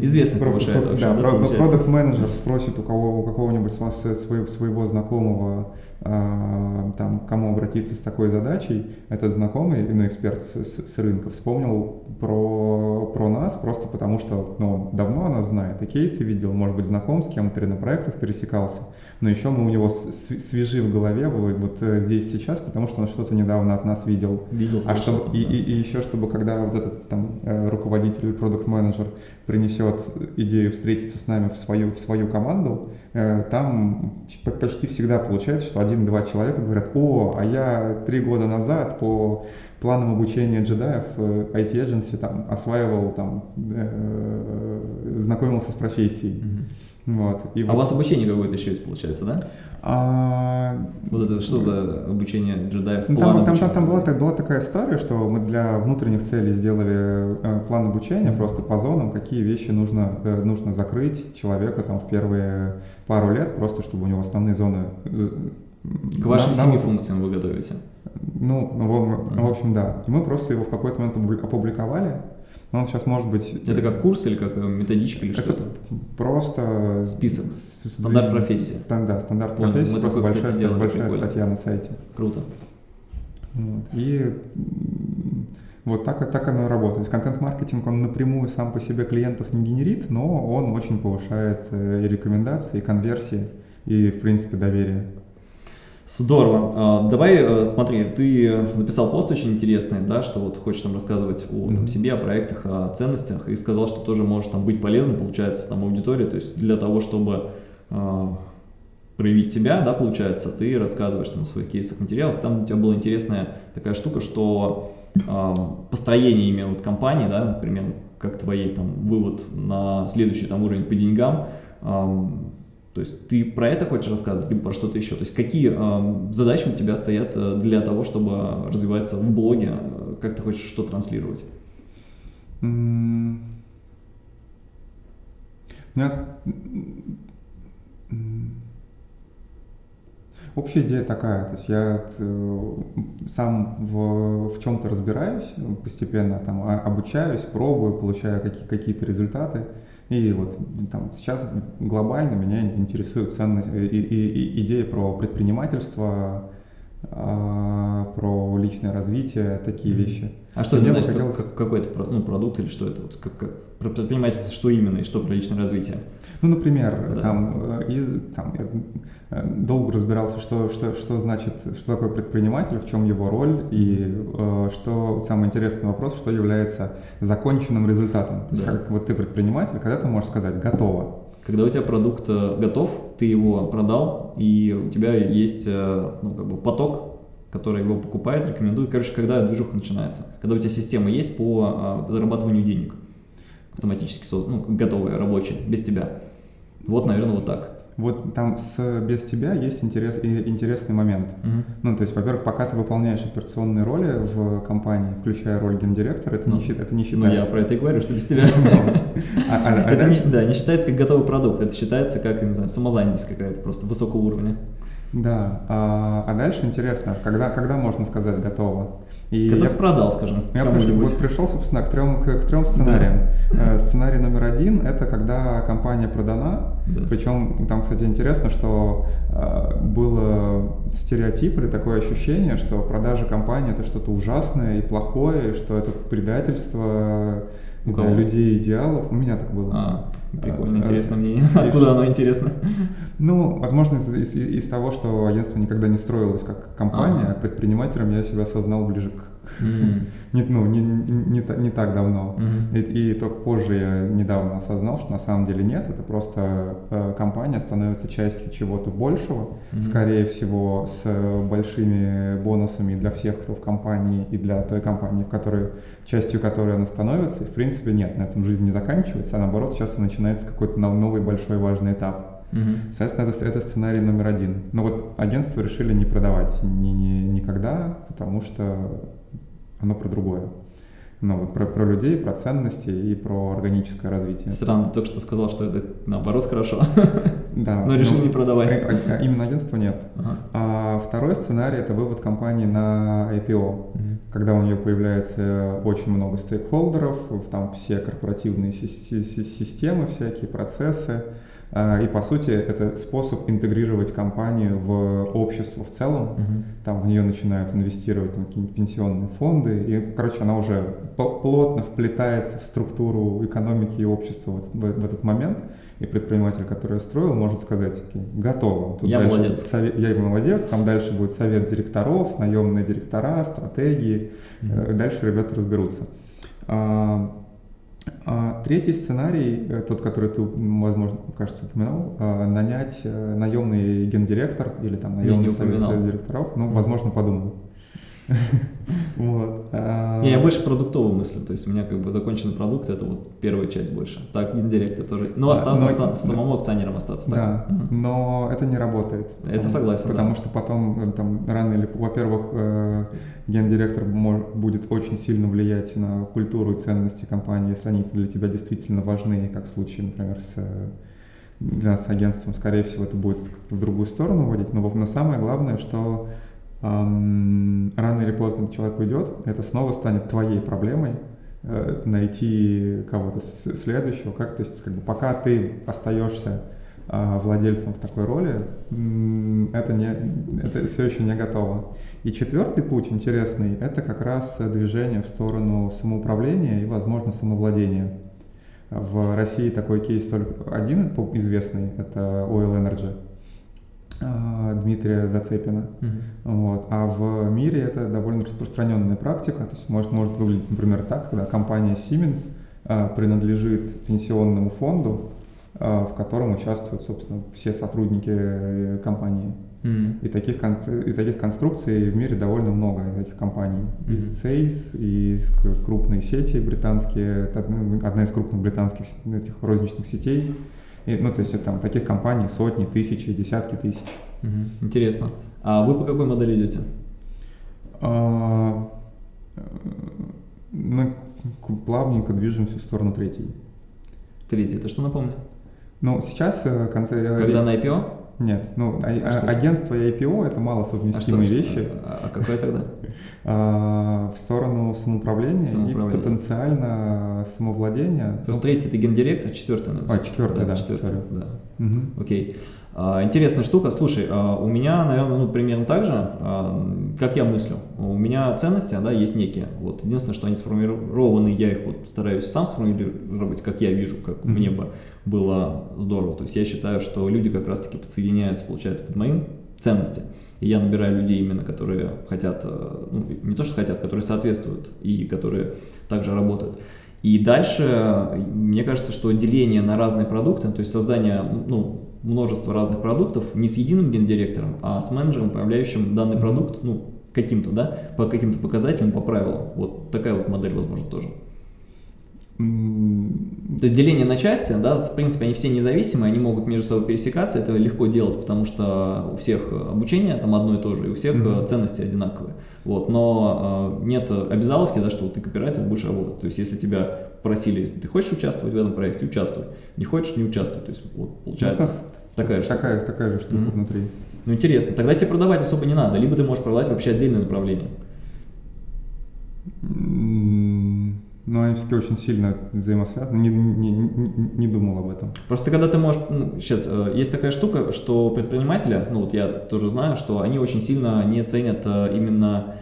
Известность про, повышает про, вообще, да, да, продукт менеджер спросит у кого у какого-нибудь своего, своего знакомого а, там, кому обратиться с такой задачей, этот знакомый, ну, эксперт с, с, с рынка, вспомнил про, про нас просто потому, что ну, давно она знает, и кейсы видел, может быть, знаком с кем-то на проектах пересекался, но еще мы у него свежи в голове вот, вот э, здесь сейчас, потому что он что-то недавно от нас видел. Видел, а чтобы, да. и, и, и еще, чтобы когда вот этот там э, руководитель или продукт-менеджер принесет идею встретиться с нами в свою, в свою команду, э, там почти всегда получается, что один-два человека говорят, о, а я три года назад по планам обучения джедаев IT Agency там осваивал, там, знакомился с профессией. Mm-hmm. Вот. И а вот... у вас обучение какое-то еще есть, получается, да? А... Вот это что за обучение джедаев? Там, там, там, там была, была такая история, что мы для внутренних целей сделали э, план обучения mm-hmm. просто по зонам, какие вещи нужно, э, нужно закрыть человеку там в первые пару лет, просто чтобы у него основные зоны... Э, К вашим нам, семи функциям вы готовите? Ну, в, mm-hmm. в общем, да. И мы просто его в какой-то момент опубликовали, но он сейчас может быть... Это как курс или как методичка или что-то? просто... Список, стандарт профессии. Стандарт, стандарт Понял. профессии, Мы просто такое, большая, кстати, большая статья на сайте. Круто. Вот. И вот так, так оно и работает. Контент-маркетинг, он напрямую сам по себе клиентов не генерит, но он очень повышает э, и рекомендации, и конверсии, и, в принципе, доверие. Здорово. А, давай, э, смотри, ты написал пост очень интересный, да, что вот хочешь там рассказывать о там, себе, о проектах, о ценностях, и сказал, что тоже можешь там быть полезным, получается, там аудитории, то есть для того, чтобы э, проявить себя, да, получается, ты рассказываешь там о своих кейсах, материалах, там у тебя была интересная такая штука, что э, построение именно вот компании, да, например, как твоей там вывод на следующий там уровень по деньгам, э, то есть ты про это хочешь рассказывать, либо про что-то еще? То есть какие э, задачи у тебя стоят э, для того, чтобы развиваться в блоге? Как ты хочешь что транслировать? М, у меня, Общая идея такая, то есть я э, сам в, в чем-то разбираюсь постепенно, там а- обучаюсь, пробую, получаю какие- какие-то результаты. И вот там сейчас глобально меня интересует ценность и, и, и идея про предпринимательство, а, про личное развитие, такие Мгм. вещи. А что это значит, хотелось- как- какой-то про- ну, продукт или что это? Вот как, как, про предпринимательство что именно и что про личное развитие? Ну, например, Да. там, э, из, там я э, долго разбирался, что, что, что значит, что такое предприниматель, в чем его роль, и э, что самый интересный вопрос, что является законченным результатом. То есть, Да. как вот ты предприниматель, когда ты можешь сказать «готово». Когда у тебя продукт э, готов, ты его продал, и у тебя есть э, ну, как бы поток, который его покупает, рекомендует. Короче, когда движуха начинается. Когда у тебя система есть по э, зарабатыванию денег, автоматически ну, готовая, рабочая, без тебя. Вот, наверное, вот так. Вот там с «без тебя» есть интерес, интересный момент. Ну, то есть, во-первых, пока ты выполняешь операционные роли в компании, включая роль гендиректора, это, Ну, не, это не Ну, считается. я про это и говорю, что без тебя. [laughs] А- а- а Это да, не считается как готовый продукт, это считается как, не знаю, самозанятость какая-то просто высокого уровня. Да, а, а дальше интересно, когда, когда можно сказать готово? И Когда я, ты продал, скажем, я вот пришел, собственно, к трем, к, к трем сценариям. Э, Сценарий номер один – это когда компания продана, Да. причем там, кстати, интересно, что э, было стереотип или такое ощущение, что продажа компании – это что-то ужасное и плохое, и что это предательство У кого? людей идеалов. У меня так было. А, интересно э, мнение. и Откуда оно интересно? Ну, возможно, из, из- из того, что агентство никогда не строилось как компания, а предпринимателем я себя осознал ближе к... Не, ну, не, не, не та- не так давно. И, и только позже я недавно осознал, что на самом деле нет, это просто э, компания становится частью чего-то большего, скорее всего, с э, большими бонусами для всех, кто в компании, и для той компании, в которой, частью которой она становится. И, в принципе, нет, на этом жизнь не заканчивается, а наоборот, сейчас начинается какой-то нов- новый большой важный этап. Мгм. Соответственно, это, это сценарий номер один. Но вот агентство решили не продавать ни, ни- никогда, потому что оно про другое. Ну, вот про, про людей, про ценности и про органическое развитие. Странно, ты только что сказал, что это наоборот хорошо. Да, Но решил ну, не продавать. а- а- а именно агентство нет. Ага. А второй сценарий это вывод компании на IPO. Мгм. Когда у нее появляется очень много стейкхолдеров, там все корпоративные сис- сис- системы, всякие процессы. А, И по сути это способ интегрировать компанию в общество в целом. Мгм. Там в нее начинают инвестировать какие-нибудь пенсионные фонды. И, короче, она уже плотно вплетается в структуру экономики и общества в, в- в этот момент. И предприниматель, который строил, может сказать, «Окей, готово. Я дальше молодец». совет- я молодец, там дальше будет совет директоров, наемные директора, стратегии. Мгм. Э, Дальше ребята разберутся. А, третий сценарий, э, тот, который ты, возможно, кажется, упоминал, а, нанять э, наемный гендиректор или там наемный совет, упоминал. директоров, ну, возможно, подумал. Вот. а, Не, я больше продуктово мыслю, то есть у меня как бы законченный продукт, это вот первая часть больше. Так, индирект тоже. Ну, Да, оста- но- самому акционером остаться. так. Да, но это не работает. Это Потому- согласен, Потому да. что потом э, там рано или во-первых, э, гендиректор будет очень сильно влиять на культуру и ценности компании, если они для тебя действительно важны, как в случае, например, с для нас агентством, скорее всего, это будет как-то в другую сторону водить. Но, но самое главное, что рано или поздно человек уйдет, это снова станет твоей проблемой э, найти кого-то следующего. Как, то есть, как бы, пока ты остаешься а, владельцем в такой роли, это, не, это все еще не готово. И четвертый путь интересный, это как раз движение в сторону самоуправления и, возможно, самовладения. В России такой кейс только один известный, это Oil Energy Дмитрия Зацепина. Мгм. Вот. А в мире это довольно распространенная практика. То есть может, может выглядеть, например, так, когда компания Siemens а, принадлежит пенсионному фонду, а, в котором участвуют, собственно, все сотрудники э, компании. Мгм. И таких, и таких конструкций в мире довольно много, и таких компаний. И Мгм. Сейс, и крупные сети британские, одна из крупных британских этих розничных сетей. И, ну, то есть там таких компаний сотни, тысячи, десятки тысяч. Мгм. Интересно. А вы по какой модели идете? А, э, Мы плавненько движемся в сторону третьей. Третий, это что напомню? Ну, сейчас э, конце... Когда на IPO? Нет, ну, а, А что? агентство и IPO это мало А что? совместимые вещи. А, а какой тогда? [laughs] А, в сторону самоуправления, Самоуправления. и потенциально самовладения. Просто третий это гендиректор, четвертый. А, четвертый, да, четвертый, да. Ну, мгм. Окей. А, интересная штука. Слушай, а, у меня, наверное, ну, примерно так же, а, как я мыслю. У меня ценности, да, есть некие. Вот. Единственное, что они сформированы, я их вот стараюсь сам сформулировать, как я вижу, как Мгм. мне бы было здорово. То есть я считаю, что люди как раз-таки подсоединяются, получается, под моим ценности. И я набираю людей именно, которые хотят, э, ну, не то что хотят, которые соответствуют и которые также работают. И дальше, мне кажется, что деление на разные продукты, то есть создание ну, множества разных продуктов не с единым гендиректором, а с менеджером, управляющим данный продукт, ну, каким-то, да, по каким-то показателям, по правилам. Вот такая вот модель, возможно, тоже. То есть деление на части, да, в принципе, они все независимые, они могут между собой пересекаться, это легко делать, потому что у всех обучение там одно и то же, и у всех Мгм. э, ценности одинаковые. Вот, но э, нет обязаловки, да, что вот ты копирайтер будешь работать. То есть если тебя просили, если ты хочешь участвовать в этом проекте, участвуй. Не хочешь, не участвуй. То есть вот получается Ну, такая штука. Такая, такая же штука Мгм. внутри. Ну интересно, тогда тебе продавать особо не надо, либо ты можешь продавать вообще отдельное направление. Но они все-таки очень сильно взаимосвязаны. Не, не, не, не думал об этом. Просто когда ты можешь, ну, сейчас э, есть такая штука, что предприниматели, ну вот я тоже знаю, что они очень сильно не ценят э, именно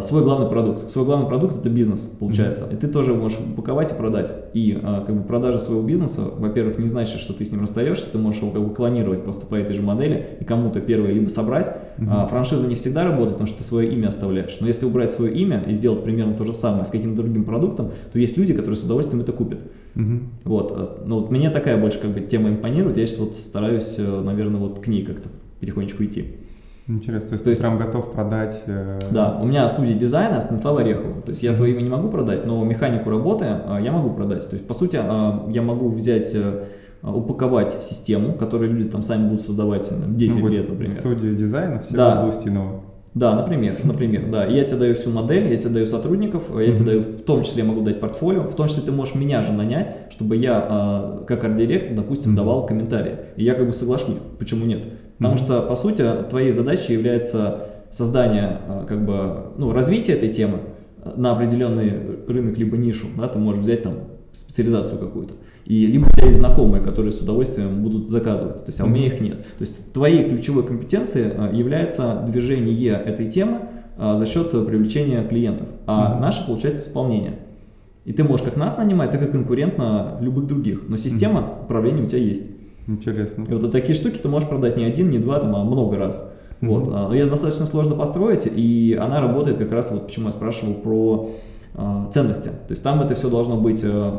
свой главный продукт. Свой главный продукт это бизнес, получается. И ты тоже можешь упаковать и продать. И э, как бы продажа своего бизнеса, во-первых, не значит, что ты с ним расстаешься, ты можешь его как бы клонировать просто по этой же модели и кому-то первое либо собрать. Мгм. А, франшиза не всегда работает, потому что ты свое имя оставляешь. Но если убрать свое имя и сделать примерно то же самое с каким-то другим продуктом, то есть люди, которые с удовольствием это купят. Мгм. Вот, э, ну вот мне такая больше как бы тема импонирует, я сейчас вот стараюсь, э, наверное, вот к ней как-то потихонечку идти. Интересно. То есть То ты есть- прям готов продать... э, Да, у меня студия дизайна Станислава Орехова, то есть я имя не могу продать, но механику работы э, я могу продать. То есть, по сути, э, я могу взять, э, упаковать систему, которую люди там сами будут создавать э, 10 ну, вот лет, например. Студия дизайна все Да. да. Устинова. Да, например, например, да. Я тебе даю всю модель, я тебе даю сотрудников, я тебе Мгм. даю, в том числе могу дать портфолио, в том числе ты можешь меня же нанять, чтобы я, э, как арт-директор, допустим, давал комментарии. И я как бы соглашусь, почему нет? Потому что, по сути, твоей задачей является создание, э, как бы, ну, развитие этой темы э, на определенный рынок либо нишу, да, ты можешь взять там специализацию какую-то. И либо у тебя есть знакомые, которые с удовольствием будут заказывать, то есть, а у меня их нет. То есть твоей ключевой компетенцией э, является движение этой темы за счет привлечения клиентов, а Мгм. наше получается исполнение. И ты можешь как нас нанимать, так и конкурентно любых других. Но система управления у тебя есть. Интересно. И вот такие штуки ты можешь продать не один, не два, там, а много раз. Мгм. Вот. а, Ее достаточно сложно построить, и она работает как раз, вот почему я спрашивал про а, ценности. То есть там это все должно быть э,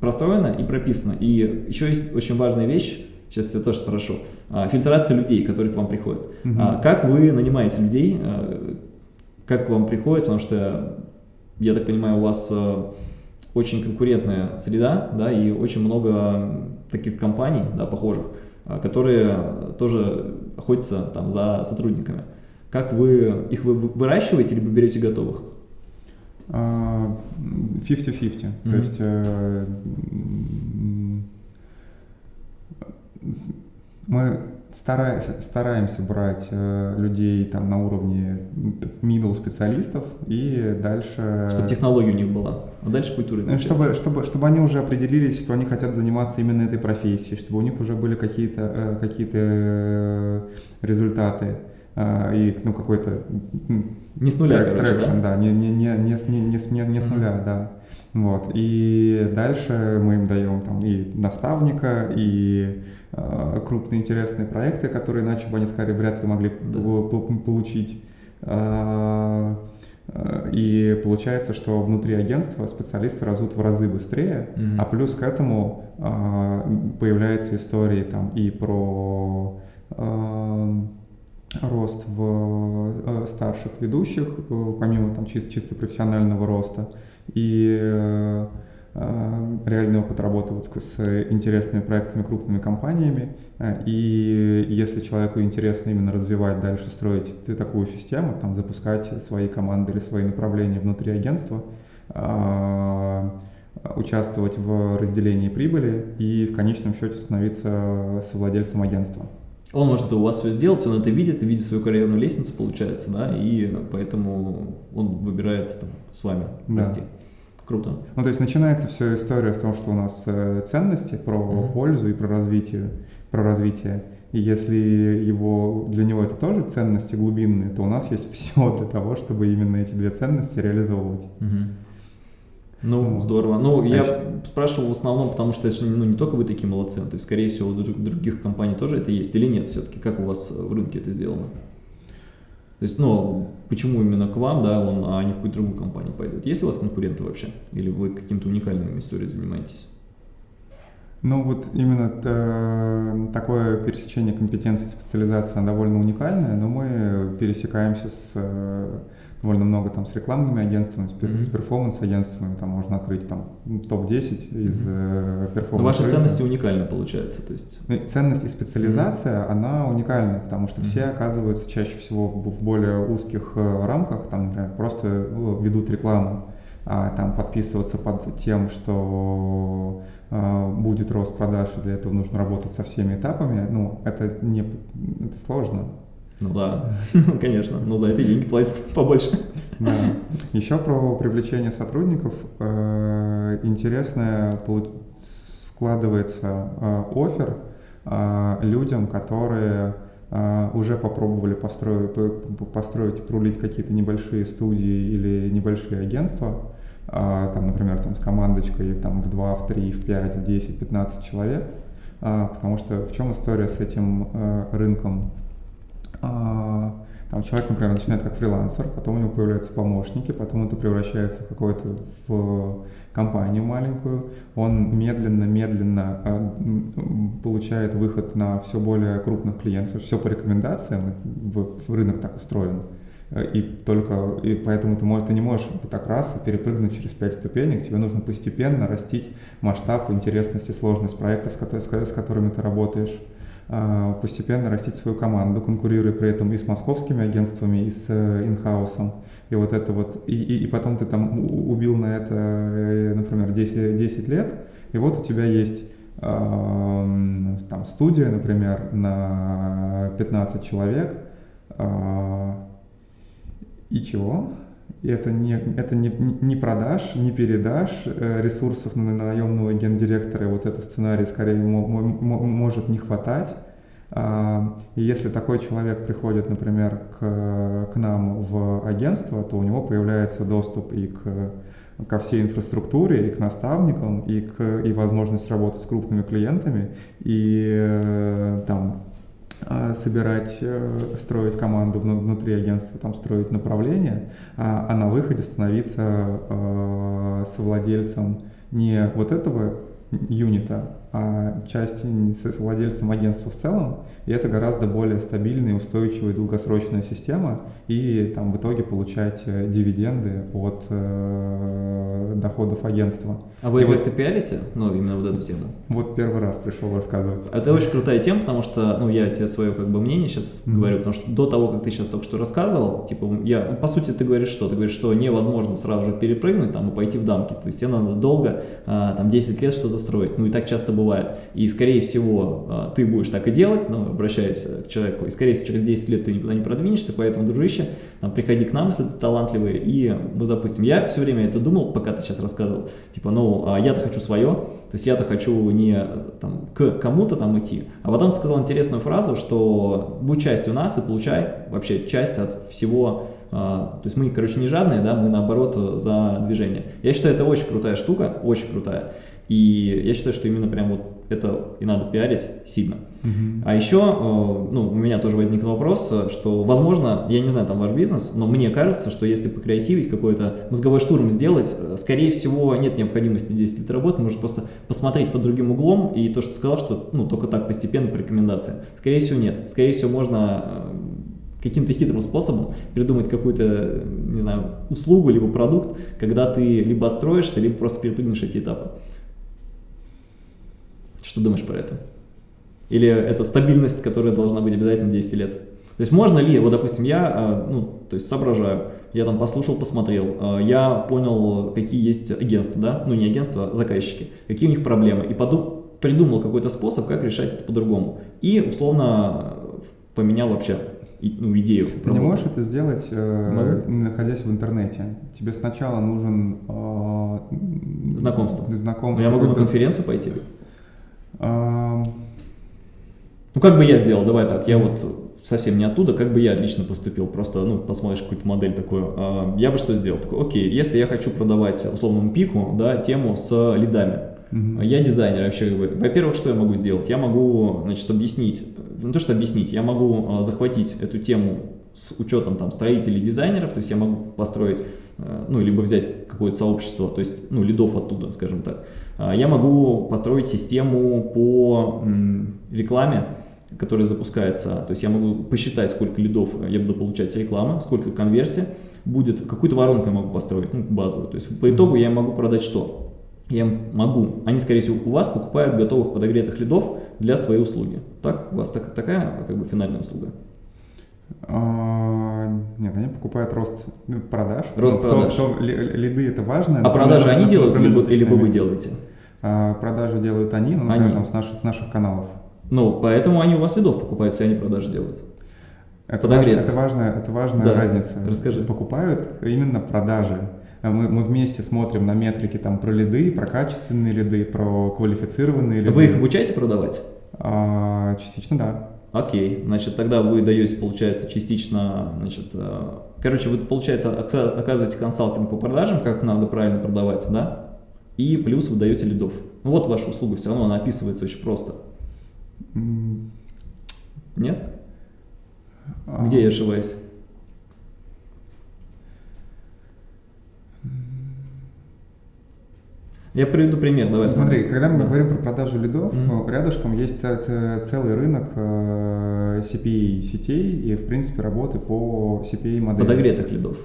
простроено и прописано. И еще есть очень важная вещь, сейчас я тоже спрошу, а, фильтрация людей, которые к вам приходят. Мгм. А, Как вы нанимаете людей, э, как к вам приходят, потому что, я так понимаю, у вас э, очень конкурентная среда, да, и очень много таких компаний, да, похожих, а, которые тоже охотятся там за сотрудниками. Как вы их вы выращиваете, либо берете готовых? А, 50-50. Мгм. То есть э, мы стараемся, стараемся брать э, людей там на уровне middle специалистов и дальше... Чтобы технология у них была. А дальше культура. Ну, Чтобы, чтобы, чтобы они уже определились, что они хотят заниматься именно этой профессией, чтобы у них уже были какие-то э, какие-то э, результаты э, и ну, какой-то Не с нуля, trac- короче, traction, да? да, не, не, не, не, не, не, не, с нуля, да. Вот. И дальше мы им даем там и наставника, и э, крупные интересные проекты, которые иначе бы они скорее вряд ли могли Да. получить. А, э, И получается, что внутри агентства специалисты растут в разы быстрее, Мгм. а плюс к этому а, появляются истории там и про а, рост в э, старших ведущих, э, помимо там чисто, чисто профессионального роста, и э, э, реальный опыт работы вот с, интересными проектами, крупными компаниями. Э, И если человеку интересно именно развивать дальше, строить такую систему, там, запускать свои команды или свои направления внутри агентства, э, участвовать в разделении прибыли и в конечном счете становиться совладельцем агентства. Он может это у вас все сделать, он это видит, видит свою карьерную лестницу, получается, да, и поэтому он выбирает там, с вами расти. Да. Круто. Ну, то есть начинается вся история в том, что у нас э, ценности про mm-hmm. пользу и про развитие, про развитие. И если его, для него это тоже ценности глубинные, то у нас есть [laughs] все для того, чтобы именно эти две ценности реализовывать. Mm-hmm. Ну, ну, здорово. Ну, я еще... спрашивал в основном, потому что это ну, не только вы такие молодцы, то есть, скорее всего, у других компаний тоже это есть или нет все-таки? Как у вас в рынке это сделано? То есть, ну, почему именно к вам, да, он, а не в какую-то другую компанию пойдет? Есть ли у вас конкуренты вообще? Или вы каким-то уникальными историями занимаетесь? Ну, вот именно э, такое пересечение компетенций, специализация, она довольно уникальная, но мы пересекаемся с э, довольно много там с рекламными агентствами, с, mm-hmm. с перформанс-агентствами, там можно открыть там топ-10 из mm-hmm. перформанс. ваши ценности уникальны, получается, то есть. Ну, ценность и специализация, mm-hmm. она уникальна, потому что mm-hmm. все оказываются чаще всего в более узких э, рамках, там, например, просто ну, ведут рекламу, а там подписываться под тем, что э, будет рост продаж, и для этого нужно работать со всеми этапами, ну, это не, это сложно. Ну да, [laughs] конечно, но за это деньги платят [laughs] побольше. Да. Еще про привлечение сотрудников. Э, интересное складывается э, офер э, людям, которые уже попробовали построить, построить прулить какие-то небольшие студии или небольшие агентства, там, например, там, с командочкой там, в 2, в 3, в 5, в 10, 15 человек, потому что в чем история с этим рынком? А, там человек, например, начинает как фрилансер, потом у него появляются помощники, потом это превращается в какую-то в компанию маленькую. Он медленно-медленно а, получает выход на все более крупных клиентов. Все по рекомендациям, рынок так устроен. И только и поэтому ты, ты не можешь так раз перепрыгнуть через пять ступенек. Тебе нужно постепенно растить масштаб, интересность и сложность проектов, с которыми ты работаешь. А, постепенно растить свою команду, конкурируя при этом и с московскими агентствами, и с э, инхаусом. И вот это вот, и, и, и потом ты там убил на это, э, например, 10, 10 лет, и вот у тебя есть э, там студия, например, на 15 человек, э, и чего? И это не, это не, не продаж, не передаж э, ресурсов на наемного гендиректора. Вот этот сценарий скорее может не хватать. А, и если такой человек приходит, например, к, к нам в агентство, то у него появляется доступ и к ко всей инфраструктуре, и к наставникам, и, к, и возможность работы с крупными клиентами, и э, там собирать, э, строить команду внутри агентства, там строить направление, а, а на выходе становиться э, совладельцем не вот этого юнита, а часть с владельцем агентства в целом, и это гораздо более стабильная, устойчивая, долгосрочная система, и там в итоге получать э, дивиденды от э, доходов агентства. А вы это вот, пиарите? Ну, именно вот эту тему? Вот первый раз пришел рассказывать. Это очень крутая тема, потому что, ну, я тебе свое как бы мнение сейчас mm-hmm. говорю, потому что до того, как ты сейчас только что рассказывал, типа, я, по сути, ты говоришь что? Ты говоришь, что невозможно сразу же перепрыгнуть там и пойти в дамки, то есть тебе надо долго, а, там, 10 лет что-то строить, ну, и так часто бывает. И, скорее всего, а, ты будешь так и делать, ну, обращаясь к человеку, и, скорее всего, через 10 лет ты никуда не продвинешься, поэтому, дружище, там, приходи к нам, если ты талантливый, и мы запустим. Я все время это думал, пока ты сейчас рассказывал, типа, ну, а я-то хочу свое, то есть я-то хочу не там, к кому-то там идти, а потом ты сказал интересную фразу, что будь частью нас и получай вообще часть от всего а, то есть мы, короче, не жадные, да, мы наоборот за движение. Я считаю, это очень крутая штука, очень крутая. И я считаю, что именно прям вот это и надо пиарить сильно. А еще, э, ну, у меня тоже возник вопрос, что, возможно, я не знаю, там ваш бизнес, но мне кажется, что если покреативить, какой-то мозговой штурм сделать, э, скорее всего, нет необходимости 10 лет работы, можно просто посмотреть под другим углом, и то, что ты сказал, что, ну, только так, постепенно, по рекомендациям. Скорее всего, нет. Скорее всего, можно э, каким-то хитрым способом придумать какую-то, не знаю, услугу, либо продукт, когда ты либо отстроишься, либо просто перепрыгнешь эти этапы. Что думаешь про это? Или это стабильность, которая должна быть обязательно 10 лет? То есть можно ли, вот допустим, я, ну, то есть соображаю, я там послушал, посмотрел, я понял, какие есть агентства, да, ну не агентства, а заказчики, какие у них проблемы, и подумал, придумал какой-то способ, как решать это по-другому. И условно поменял вообще ну, идею. Ты не можешь это сделать, э, находясь в интернете. Тебе сначала нужен э, знакомство. знакомство. Но я могу на конференцию пойти. Ну как бы я сделал, давай так, я вот совсем не оттуда, как бы я лично поступил, просто, ну, посмотришь какую-то модель такую, я бы что сделал? Такой, окей, если я хочу продавать условному пику, да, тему с лидами, Uh-huh. Я дизайнер вообще. Во-первых, что я могу сделать? Я могу, значит, объяснить, не то что объяснить, я могу а, захватить эту тему с учетом там строителей, дизайнеров, то есть я могу построить, ну, либо взять какое-то сообщество, то есть, ну, лидов оттуда, скажем так. А, я могу построить систему по рекламе, которая запускается, то есть я могу посчитать, сколько лидов я буду получать с рекламы, сколько конверсия будет, какую-то воронку я могу построить, ну, базовую, то есть по итогу я могу продать что? я могу, они, скорее всего, у вас покупают готовых подогретых лидов для своей услуги. Так? У вас так, такая как бы финальная услуга? А, нет, они покупают рост продаж. Рост продаж. То, лиды это важно. А продажи они делают, либо, либо вы делаете? А, продажи делают они, ну, например, они. Там, с, наших, с наших каналов. Ну, поэтому они у вас лидов покупают, если они продажи делают. Это, важно, это важная, это важная да. разница. Расскажи. Покупают именно продажи. А мы, мы вместе смотрим на метрики там про лиды, про качественные лиды, про квалифицированные лиды. Вы их обучаете продавать? А, частично, да. Окей, значит, тогда вы даете, получается, частично, значит, э, короче, вы, получается, оказываете консалтинг по продажам, как надо правильно продавать, да, и плюс вы даете лидов. Ну вот ваша услуга, все равно она описывается очень просто. Нет? Где я ошибаюсь? Я приведу пример, давай смотри. Смотри, когда мы да. говорим про продажу лидов, mm-hmm. рядышком есть целый рынок э, CPA сетей и, в принципе, работы по CPA модели. Подогретых лидов.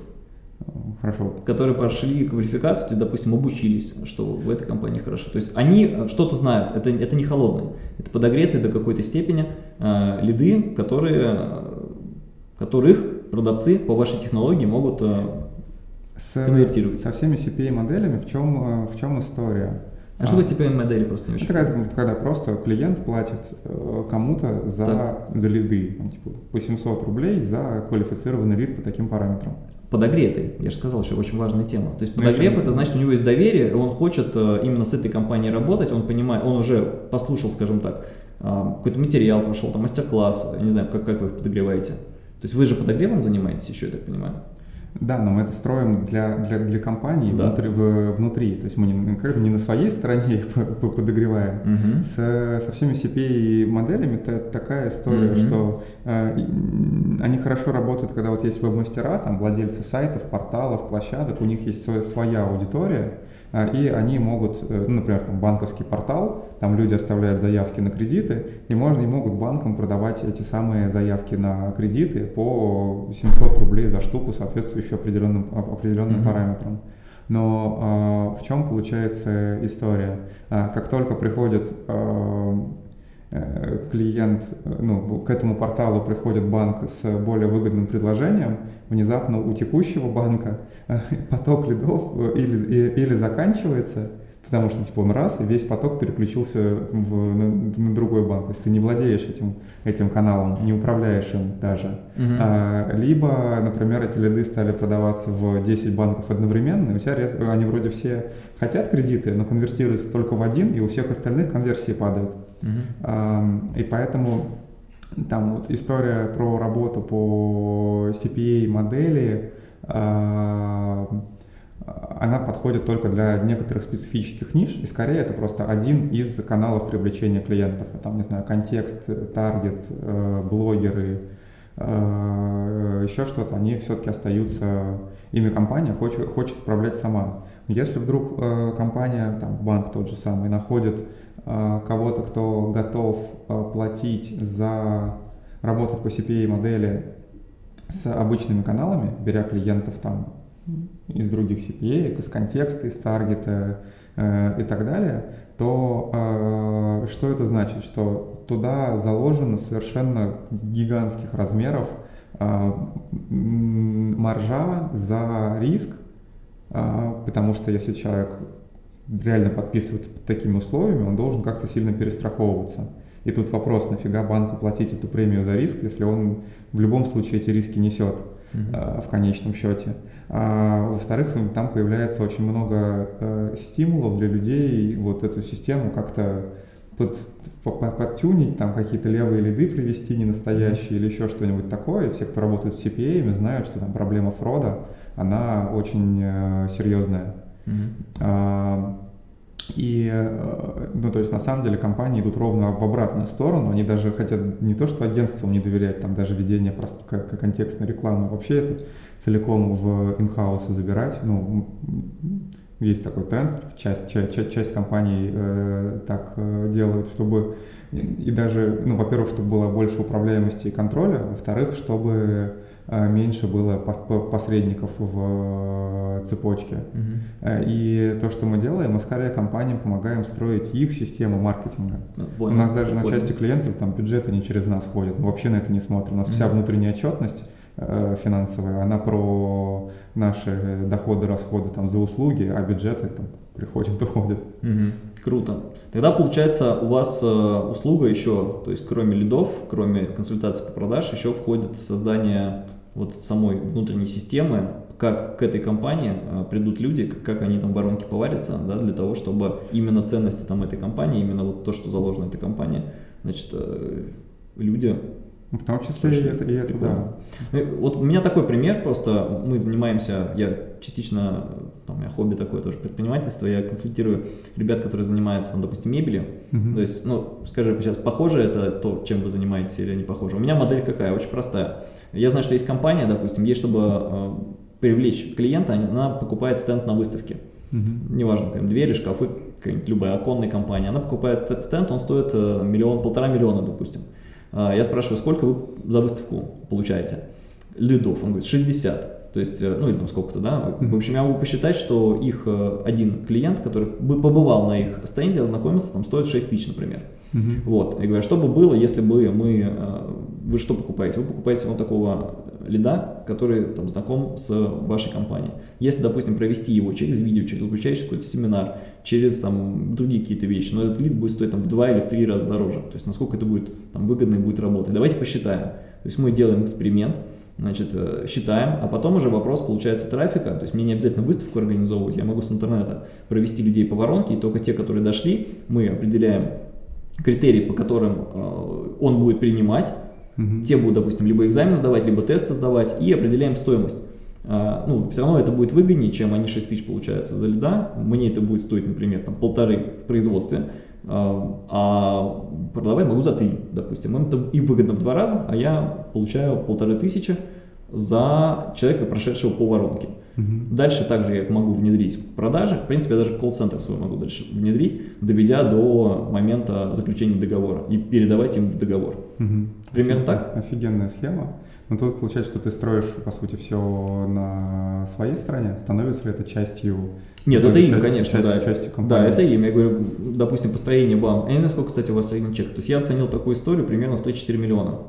Хорошо. Которые прошли квалификацию, то есть, допустим, обучились, что в этой компании хорошо. То есть они э, что-то знают, это, это не холодные, это подогретые до какой-то степени э, лиды, которые, э, которых продавцы по вашей технологии могут э, с, конвертировать. Со всеми CPA-моделями в чем, в чем история? А, а что такое CPA-модели просто не очень? Это когда, когда просто клиент платит э, кому-то за, за лиды, ну, типа по 700 рублей за квалифицированный лид по таким параметрам. Подогретый, я же сказал, что очень важная тема. То есть ну, подогрев это значит, у него есть доверие, он хочет э, именно с этой компанией работать, он понимает, он уже послушал, скажем так, э, какой-то материал прошел, там мастер-класс, не знаю, как, как вы их подогреваете. То есть вы же подогревом занимаетесь еще, я так понимаю? Да, но мы это строим для, для, для компании да. внутри, в, внутри. То есть мы не, как бы не на своей стороне их подогреваем. Угу. С, со всеми CPA-моделями это такая история, угу. что э, они хорошо работают, когда вот есть веб-мастера, там владельцы сайтов, порталов, площадок, у них есть своя, аудитория, и они могут, э, ну, например, там банковский портал, там люди оставляют заявки на кредиты, и можно и могут банкам продавать эти самые заявки на кредиты по 700 рублей за штуку, соответствующую определенным, определенным mm-hmm. параметрам. Но э, в чем получается история? Э, как только приходит Э, клиент, э, ну, к этому порталу приходит банк с более выгодным предложением, внезапно у текущего банка э, [laughs] поток лидов или, или заканчивается, потому что типа он раз, и весь поток переключился в, на, на другой банк. То есть ты не владеешь этим, этим каналом, не управляешь им даже. Uh-huh. А, либо, например, эти лиды стали продаваться в 10 банков одновременно, и у тебя они вроде все хотят кредиты, но конвертируются только в один, и у всех остальных конверсии падают. А, и поэтому там вот история про работу по CPA модели, она подходит только для некоторых специфических ниш, и скорее это просто один из каналов привлечения клиентов. Там, не знаю, контекст, таргет, э, блогеры, э, еще что-то, они все-таки остаются, ими компания хочет, хочет управлять сама. Если вдруг э, компания, там, банк тот же самый, находит кого-то, кто готов платить за работать по CPA модели с обычными каналами, беря клиентов там из других CPA, из контекста, из таргета, и так далее, то что это значит? Что туда заложено совершенно гигантских размеров маржа за риск, потому что если человек реально подписывается под такими условиями, он должен как-то сильно перестраховываться. И тут вопрос, нафига банку платить эту премию за риск, если он в любом случае эти риски несет uh-huh. в конечном счете. А, во-вторых, там появляется очень много э, стимулов для людей вот эту систему как-то под, под, подтюнить, там какие-то левые лиды привести ненастоящие или еще что-нибудь такое. Все, кто работает с CPA, знают, что там проблема фрода, она очень э, серьезная. Uh-huh. И, э, ну, то есть, на самом деле, компании идут ровно в обратную сторону. Они даже хотят не то, что агентствам не доверять, там даже ведение просто как, как контекстной рекламы, вообще это целиком в инхаус забирать. Ну, есть такой тренд, часть, часть, часть компаний э, так э, делают, чтобы и даже, ну, во-первых, чтобы было больше управляемости и контроля, во-вторых, чтобы меньше было посредников в э, цепочке. Uh-huh. И то, что мы делаем, мы скорее компаниям помогаем строить их систему маркетинга. Ну, понял, У нас даже понял. на части клиентов там бюджеты не через нас ходят, мы вообще на это не смотрим. У нас uh-huh. вся внутренняя отчетность финансовая, она про наши доходы, расходы там за услуги, а бюджеты там приходят, [laughs] уходят. Угу. Круто. Тогда получается у вас услуга еще, то есть кроме лидов, кроме консультаций по продаж, еще входит создание вот самой внутренней системы, как к этой компании э, придут люди, как они там в воронке поварятся, да, для того, чтобы именно ценности там этой компании, именно вот то, что заложено этой компании, значит, э, люди в том числе и это, и это, да. Ну, вот у меня такой пример, просто мы занимаемся, я частично, там у меня хобби такое тоже предпринимательство, я консультирую ребят, которые занимаются, там, допустим, мебелью, uh-huh. то есть, ну, скажи сейчас, похоже это то, чем вы занимаетесь или не похоже? У меня модель какая, очень простая. Я знаю, что есть компания, допустим, ей, чтобы э, привлечь клиента, она покупает стенд на выставке. Uh-huh. Неважно, как, двери, шкафы, любая оконная компания. Она покупает стенд, он стоит э, миллион, полтора миллиона, допустим. Э, я спрашиваю, сколько вы за выставку получаете? Лидов. Он говорит, 60. То есть, э, ну или там сколько-то, да. В общем, я могу посчитать, что их один клиент, который бы побывал на их стенде, ознакомился, там стоит 6 тысяч, например. Uh-huh. Вот. Я говорю, что бы было, если бы мы... Э, вы что покупаете? Вы покупаете вот такого лида, который там знаком с вашей компанией. Если, допустим, провести его через видео, через обучающий какой-то семинар, через там другие какие-то вещи, но этот лид будет стоить там в два или в три раза дороже. То есть насколько это будет там выгодно и будет работать. Давайте посчитаем. То есть мы делаем эксперимент, значит, э, считаем, а потом уже вопрос получается трафика, то есть мне не обязательно выставку организовывать, я могу с интернета провести людей по воронке, и только те, которые дошли, мы определяем критерии, по которым э, он будет принимать, угу. те будут, допустим, либо экзамен сдавать, либо тесты сдавать, и определяем стоимость. А, ну, все равно это будет выгоднее, чем они 6 тысяч получается за льда. Мне это будет стоить, например, там, полторы в производстве, а, а продавать могу за 3, допустим. Им это и выгодно в два раза, а я получаю полторы тысячи за человека, прошедшего по воронке. Угу. Дальше также я могу внедрить продажи. В принципе, я даже колл-центр свой могу дальше внедрить, доведя до момента заключения договора и передавать им договор. Угу. Примерно так? Офигенная схема. Но тут получается, что ты строишь, по сути, все на своей стороне. Становится ли это частью... Нет, это им, конечно, частью, да. Частью компании? Да, это им. Я говорю, допустим, построение вам. Я не знаю, сколько, кстати, у вас средний чек. То есть я оценил такую историю примерно в 3-4 миллиона.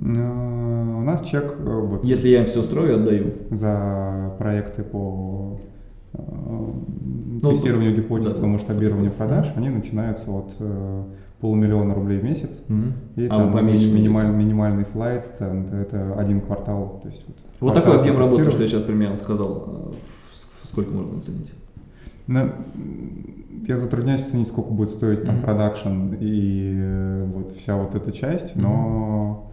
У нас чек... Э, вот, Если я им все строю, отдаю. За проекты по э, ну, тестированию гипотез, да, по масштабированию продаж, они начинаются от э, полумиллиона рублей в месяц. Mm-hmm. И а там минималь, минимальный флайт, там, это один квартал. То есть вот вот такой объем работы, что я сейчас примерно сказал, сколько можно оценить? Ну, я затрудняюсь оценить, сколько будет стоить там продакшн mm-hmm. и вот вся вот эта часть, но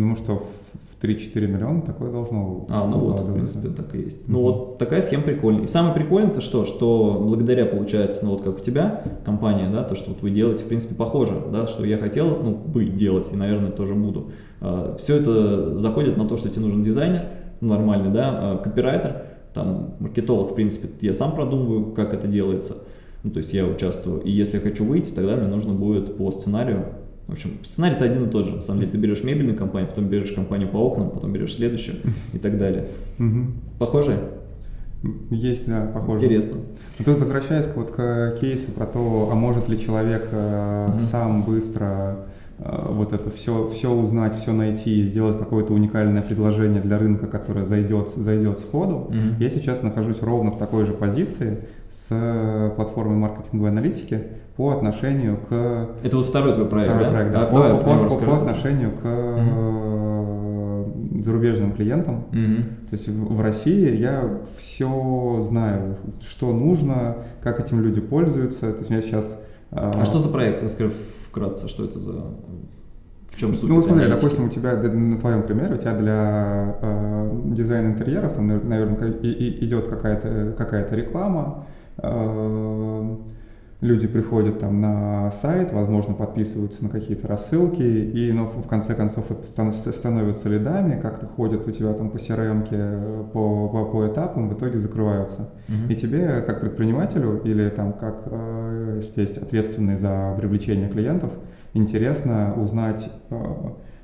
Думаю, что в 3-4 миллиона такое должно А, ну вот, в принципе, так и есть. Ну вот такая схема прикольная. И самое прикольное то что, что благодаря, получается, ну вот как у тебя компания, да, то, что вот вы делаете, в принципе, похоже, да, что я хотел, ну, бы делать, и, наверное, тоже буду. А, все это заходит на то, что тебе нужен дизайнер, нормальный, да, а, копирайтер, там, маркетолог, в принципе, я сам продумываю, как это делается. Ну, то есть я участвую. И если я хочу выйти, тогда мне нужно будет по сценарию в общем, сценарий-то один и тот же. На самом деле, ты берешь мебельную компанию, потом берешь компанию по окнам, потом берешь следующую и так далее. Похоже? Есть, да, похоже. Интересно. Но тут возвращаясь вот к кейсу про то, а может ли человек э, угу. сам быстро вот это все, все узнать, все найти и сделать какое-то уникальное предложение для рынка, которое зайдет, зайдет сходу. Угу. Я сейчас нахожусь ровно в такой же позиции с платформой маркетинговой аналитики по отношению к... Это вот второй твой проект, второй да? проект, да. А, по, давай, по, по, по отношению к угу. зарубежным клиентам. Угу. То есть в России я все знаю, что нужно, как этим люди пользуются. То есть у меня сейчас... А, что за проект? Расскажи вкратце, что это за... В чем суть? Ну, смотри, аналитики? допустим, у тебя, на твоем примере, у тебя для э, дизайна интерьеров, там, наверное, и, и идет какая-то какая реклама, э, люди приходят там на сайт, возможно, подписываются на какие-то рассылки, и ну, в конце концов становятся лидами, как-то ходят у тебя там по crm по, по, по этапам, в итоге закрываются. Mm-hmm. И тебе, как предпринимателю, или там как, э, если есть ответственный за привлечение клиентов, интересно узнать, э,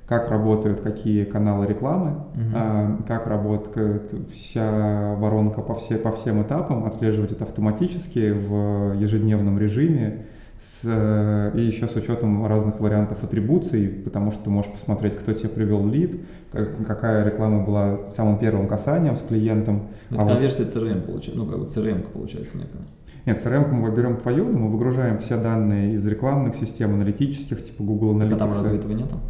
как работают какие каналы рекламы, угу. как работает вся воронка по, все, по всем этапам, отслеживать это автоматически в ежедневном режиме, с, и еще с учетом разных вариантов атрибуций, потому что ты можешь посмотреть, кто тебе привел лид, как, какая реклама была самым первым касанием с клиентом. Это а конверсия вот... CRM получается, ну как бы CRM получается некая. Нет, CRM мы берем твою, но мы выгружаем все данные из рекламных систем, аналитических, типа Google Analytics. А там разве этого нету?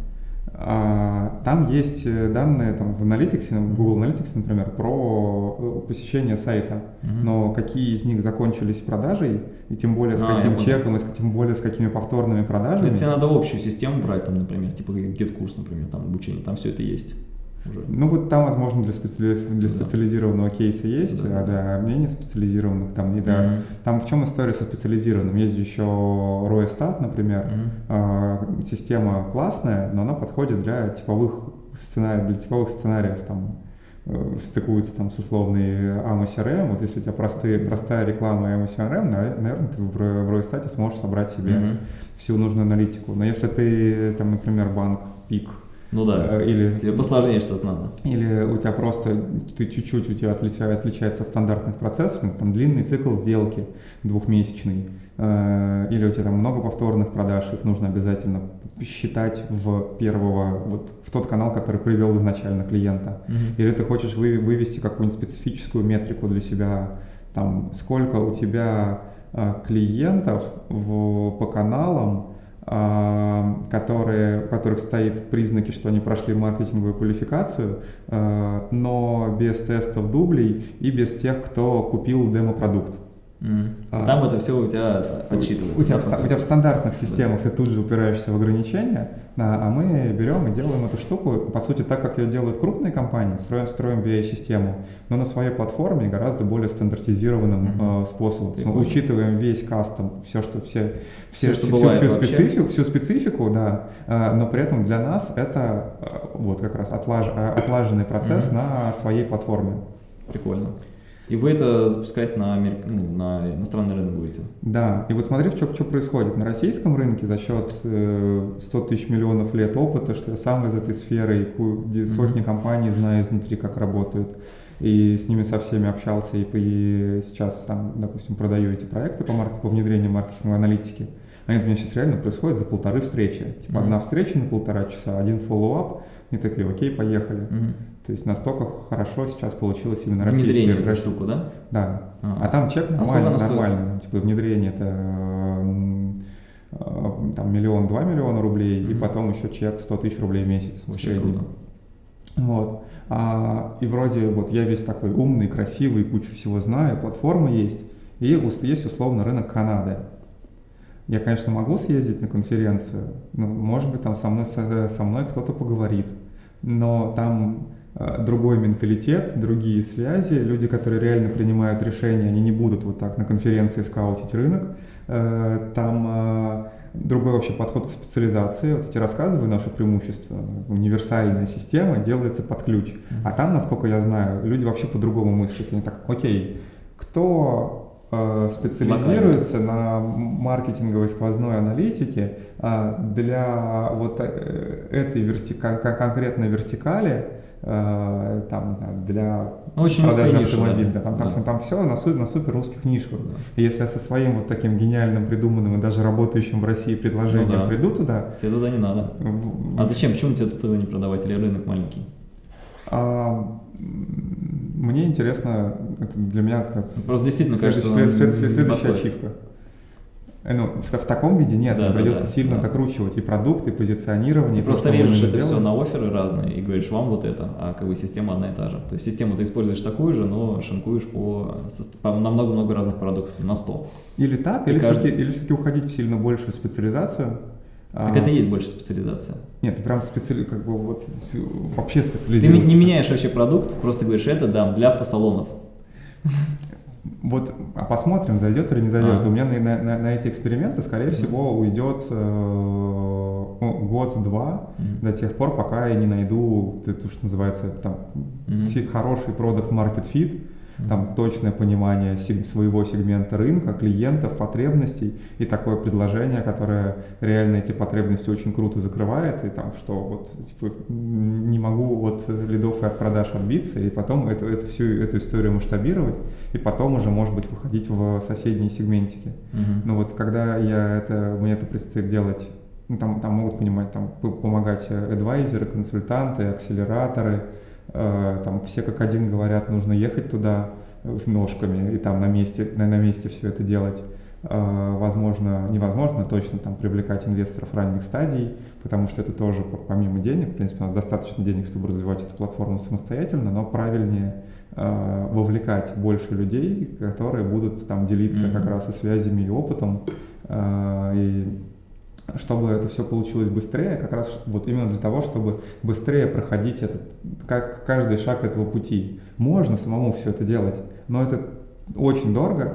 А, там есть э, данные там, в Analytics, Google Analytics, например, про э, посещение сайта, mm-hmm. но какие из них закончились продажей, и тем более с а, каким чеком, и с, тем более с какими повторными продажами. тебе надо общую систему брать, там, например, типа GetCourse, например, там обучение, там все это есть уже. Ну вот там, возможно, для, специ... для специализированного кейса есть, да. а для мнений специализированных там не да. Mm-hmm. Там в чем история со специализированным? Есть еще Roestat, например, mm-hmm. э, система классная, но она подходит для типовых сценариев, для типовых сценариев там э, стыкуются там с условной AMO CRM, вот если у тебя простые, простая реклама AMO CRM, наверное, ты в, в Roestat сможешь собрать себе mm-hmm. всю нужную аналитику. Но если ты, там, например, банк, пик, ну да. Э, или, Тебе посложнее что-то надо. Или у тебя просто, ты чуть-чуть у тебя отличается, отличается от стандартных процессов, ну, там длинный цикл сделки двухмесячный, э, или у тебя там много повторных продаж, их нужно обязательно считать в первого, вот в тот канал, который привел изначально клиента. Угу. Или ты хочешь вы, вывести какую-нибудь специфическую метрику для себя, там, сколько у тебя э, клиентов в, по каналам, которые, у которых стоит признаки, что они прошли маркетинговую квалификацию, а, но без тестов дублей и без тех, кто купил демо-продукт. Mm. А, Там это все у тебя отсчитывается. У тебя, в, у тебя в стандартных системах да. ты тут же упираешься в ограничения, а, а мы берем и делаем эту штуку, по сути, так, как ее делают крупные компании, строим, строим BI-систему, но на своей платформе гораздо более стандартизированным mm-hmm. э, способом. Мы учитываем весь кастом, все, что все, все, все что всю, всю, специфику, всю специфику, да, э, но при этом для нас это э, вот как раз отлаж, отлаженный процесс mm-hmm. на своей платформе. Прикольно. И вы это запускать на, Америк... ну, на иностранный рынок будете? Да, и вот смотри, что, что происходит. На российском рынке за счет э, 100 тысяч миллионов лет опыта, что я сам из этой сферы, и сотни mm-hmm. компаний знаю изнутри, как работают, и с ними со всеми общался, и, и сейчас сам, допустим, продаю эти проекты по, марк... по внедрению маркетинговой аналитики. Они у меня сейчас реально происходят за полторы встречи. Типа mm-hmm. одна встреча на полтора часа, один follow-up, и такие, окей, поехали. Mm-hmm. То есть настолько хорошо сейчас получилось именно Внедрение российское. эту штуку, да? Да. А, а там чек нормально, а нормально. Типа внедрение это э, там миллион-два миллиона рублей, mm-hmm. и потом еще чек 100 тысяч рублей в месяц Вообще в Круто. Вот. А, и вроде вот я весь такой умный, красивый, кучу всего знаю, платформа есть, и есть условно рынок Канады. Я, конечно, могу съездить на конференцию, но, может быть, там со мной, со мной кто-то поговорит, но там Э, другой менталитет, другие связи, люди, которые реально принимают решения, они не будут вот так на конференции скаутить рынок, э, там э, другой вообще подход к специализации. Вот эти рассказываю наши преимущества. Универсальная система делается под ключ. А там, насколько я знаю, люди вообще по-другому мыслят. Они так, окей, кто специализируется на маркетинговой сквозной аналитике для вот этой вертика конкретной вертикали, э, там, не знаю, для Ну, очень продажи автомобиля. да. Там, там, Да. там все на, су- на супер русских нишках. Да. И если я со своим вот таким гениальным, придуманным и даже работающим в России предложением Ну да. приду туда, Тебе туда не надо. в- А зачем? Почему тебе тут тогда не продавать? Или рынок маленький? а, мне интересно, это для меня это с- Просто действительно след- кажется, след- след- след- следующая ачивка. Э, Ну, в, в таком виде нет, Да, да, придется да, сильно да. докручивать и продукты, и позиционирование. Ты и то, просто режешь это все делаем. на оферы разные и говоришь, вам вот это, а как бы система одна и та же. То есть систему ты используешь такую же, но шинкуешь по, по- на много-много разных продуктов, на 100. Или так, И или, каждый- все-таки, или все-таки уходить в сильно большую специализацию. Так А, это и есть больше специализация. Нет, ты прям специали... как бы вот вообще Ты специализируешься. не меняешь вообще продукт, просто говоришь, это да, для автосалонов. Вот, а посмотрим, зайдет или не зайдет. А. У меня на, на- на- эти эксперименты, скорее всего, уйдет э, ну, год-два Мгм. до тех пор, пока я не найду, то, то, что называется, там, Мгм. си- хороший продукт market fit. Там точное понимание своего сегмента рынка, клиентов, потребностей и такое предложение, которое реально эти потребности очень круто закрывает, и там что вот типа, не могу от лидов и от продаж отбиться, и потом эту, эту всю эту историю масштабировать, и потом уже, может быть, выходить в соседние сегментики. Мгм. Но вот когда я это, мне это предстоит делать, ну, там, там могут понимать, там, помогать э, адвайзеры, консультанты, акселераторы, там все как один говорят, нужно ехать туда э, ножками и там на месте, на, на месте все это делать. Э, возможно, невозможно точно там привлекать инвесторов ранних стадий, потому что это тоже по- помимо денег, в принципе, надо достаточно денег, чтобы развивать эту платформу самостоятельно, но правильнее э, вовлекать больше людей, которые будут там делиться Мгм. как раз и связями, и опытом, э, и чтобы это все получилось быстрее, как раз вот именно для того, чтобы быстрее проходить этот, как каждый шаг этого пути. Можно самому все это делать, но это очень дорого,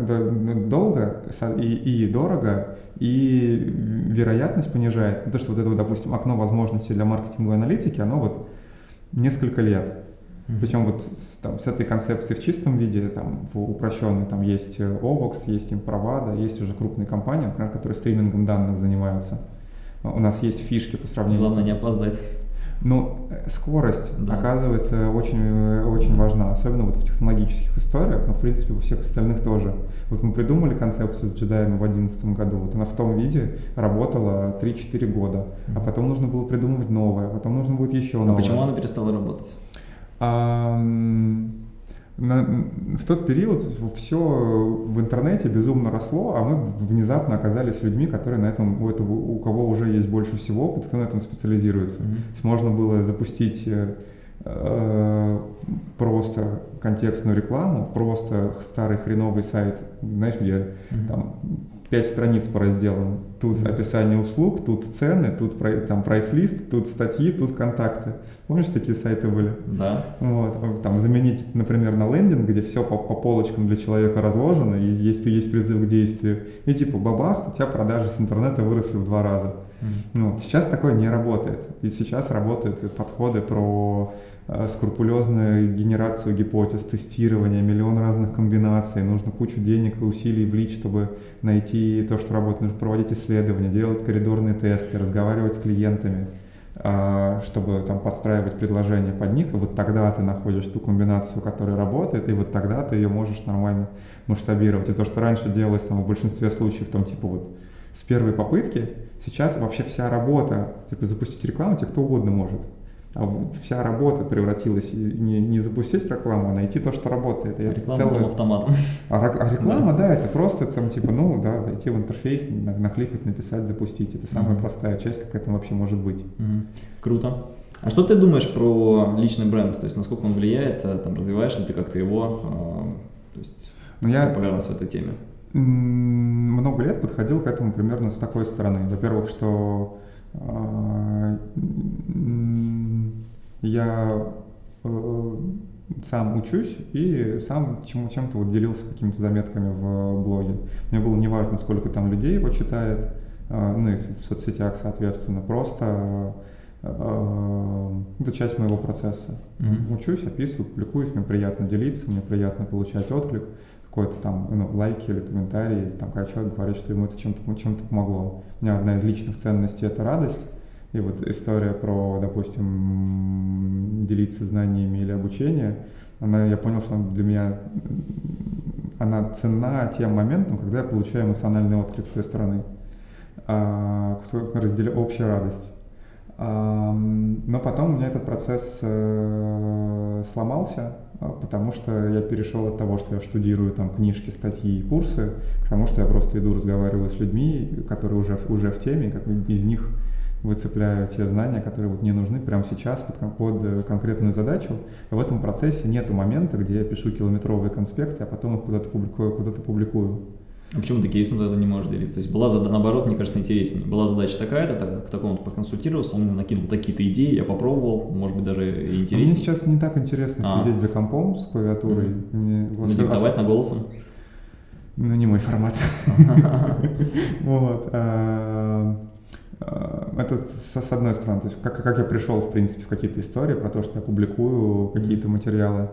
долго и, и дорого, и вероятность понижает. То, что вот это, допустим, окно возможностей для маркетинговой аналитики, оно вот несколько лет. Мгм. Причем вот с, там, с этой концепцией в чистом виде, там, в упрощенной, там есть э, Ovox, есть Improvada, есть уже крупные компании, например, которые стримингом данных занимаются. А У нас есть фишки по сравнению. Главное не опоздать. Ну, э, скорость, Да. оказывается, очень, э, очень важна, особенно вот в технологических историях, но, в принципе, во всех остальных тоже. Вот мы придумали концепцию с джедаем в 2011 году, вот она в том виде работала 3-4 года, а потом нужно было придумывать новое, потом нужно будет еще А новое. почему она перестала работать? А, на- в тот период все в интернете безумно росло, а мы внезапно оказались людьми, которые на этом, у, этого, у кого уже есть больше всего опыта, кто на этом специализируется. Мгм. То есть можно было запустить э, э, просто контекстную рекламу, просто старый хреновый сайт, знаешь, где Мгм. там пять страниц по разделам. Тут Мгм. описание услуг, тут цены, тут там прайс-лист, тут статьи, тут контакты. Помнишь, такие сайты были? Да. Вот, а, там заменить, например, на лендинг, где все по, по полочкам для человека разложено, и есть, есть призыв к действию, и типа бабах, у тебя продажи с интернета выросли в два раза. Мгм. Ну, вот сейчас такое не работает. И сейчас работают подходы про э, скрупулезную генерацию гипотез, тестирование, миллион разных комбинаций. Нужно кучу денег и усилий влить, чтобы найти то, что работает. Нужно проводить исследования, делать коридорные тесты, разговаривать с клиентами, чтобы там подстраивать предложения под них. И вот тогда ты находишь ту комбинацию, которая работает, и вот тогда ты ее можешь нормально масштабировать. И то, что раньше делалось там, в большинстве случаев, там типа вот с первой попытки, сейчас вообще вся работа, типа запустить рекламу тебе кто угодно может. А вся работа превратилась не, не запустить рекламу, а найти то, что работает. И Реклама целое- автоматом. а, а реклама, да. это просто там типа, ну да, зайти в интерфейс, на- накликать, написать, запустить. Это самая Мгм. простая часть, как это вообще может быть. Мгм. Круто. А что ты думаешь про личный бренд? То есть насколько он влияет, э, там, развиваешь ли ты как-то его, э, то есть Но я популярность в этой теме? много лет подходил к этому примерно с такой стороны. Во-первых, что я э, сам учусь и сам чему, чем-то вот делился какими-то заметками в блоге. Мне было неважно, сколько там людей его читает, э, ну и в соцсетях, соответственно, просто э, это часть моего процесса. Мгм. Учусь, описываю, публикуюсь, мне приятно делиться, мне приятно получать отклик, какой-то там ну, лайки или комментарии, или там когда человек говорит, что ему это чем-то чем помогло. У меня одна из личных ценностей — это радость, И вот история про, допустим, делиться знаниями или обучение, она, я понял, что для меня она ценна тем моментом, когда я получаю эмоциональный отклик с той стороны, а, разделя общая радость. Но потом у меня этот процесс э, сломался, потому что я перешел от того, что я штудирую там книжки, статьи и курсы, к тому, что я просто иду разговариваю с людьми, которые уже, уже в теме, как из них выцепляю те знания, которые вот мне нужны прямо сейчас под, под конкретную задачу. В этом процессе нет момента, где я пишу километровые конспекты, а потом их куда-то публикую, куда-то публикую. А почему ты кейсом тогда не можешь делиться? То есть была задача, наоборот, мне кажется, интереснее. Была задача такая-то, так, к такому-то поконсультировался, он мне накинул такие-то идеи, я попробовал, может быть, даже и интереснее. Мне сейчас не так интересно а. сидеть за компом с клавиатурой. Mm. Мне, вот, диктовать на голосом? Ну, не мой формат. [laughs] Вот. А, а, это с одной стороны, то есть как, как я пришел, в принципе, в какие-то истории про то, что я публикую какие-то материалы.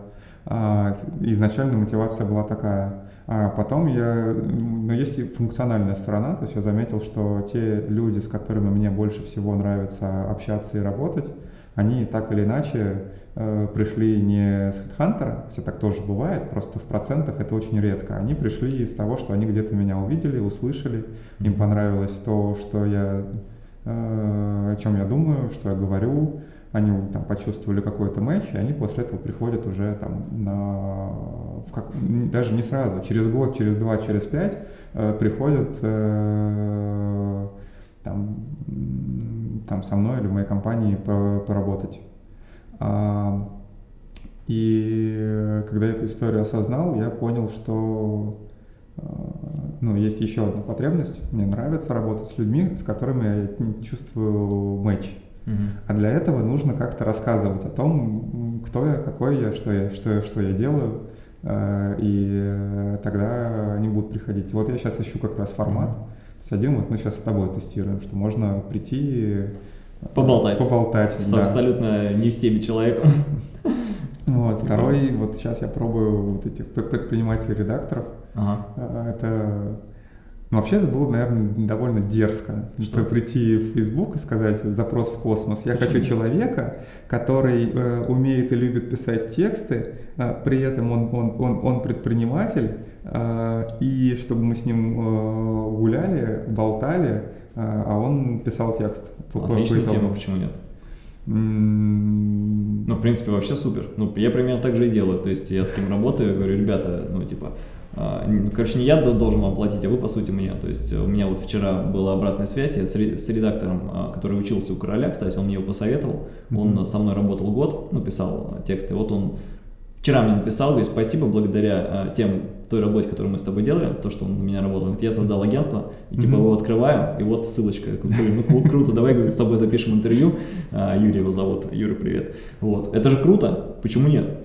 А, изначально мотивация была такая. А потом я, но есть и функциональная сторона, то есть я заметил, что те люди, с которыми мне больше всего нравится общаться и работать, они так или иначе э, пришли не с HeadHunter, хотя так тоже бывает, просто в процентах это очень редко. Они пришли из того, что они где-то меня увидели, услышали, им понравилось то, что я Э, о чем я думаю, что я говорю, они там почувствовали какой-то матч, и они после этого приходят уже там на, в как, даже не сразу, через год, через два, через пять э, приходят э, там, там со мной или в моей компании поработать. А, и когда я эту историю осознал, я понял, что ну, есть еще одна потребность. Мне нравится работать с людьми, с которыми я чувствую матч. А для этого нужно как-то рассказывать о том, кто я, какой я, что я, что, что я делаю, э, и тогда они будут приходить. Вот я сейчас ищу как раз формат. Uh-huh. С один вот мы сейчас с тобой тестируем, что можно прийти поболтать, поболтать с да. абсолютно не в теме человеком. [laughs] Вот, второй, вот сейчас я пробую вот этих предпринимателей-редакторов. Ага. Это ну, вообще это было, наверное, довольно дерзко, что прийти в Facebook и сказать запрос в космос. Я Почему? хочу человека, который э, умеет и любит писать тексты, э, при этом он, он, он, он предприниматель, э, и чтобы мы с ним э, гуляли, болтали, э, а он писал текст. Отличная тема, почему нет? Ну, в принципе, вообще супер. Ну, я примерно так же и делаю. То есть я с кем работаю, я говорю, ребята, ну, типа, короче, не я должен вам платить, а вы, по сути, мне. То есть у меня вот вчера была обратная связь я с редактором, а, который учился у короля, кстати, он мне его посоветовал. Он со мной работал год, написал тексты. Вот он вчера мне написал, говорит, спасибо, благодаря а, тем, той работе, которую мы с тобой делали, то, что он на меня работал, говорит, я создал агентство, и типа его открываем, и вот ссылочка. Блин, ну круто, давай говорит, с тобой запишем интервью. Юрий его зовут, Юра, привет. Вот. Это же круто, почему нет?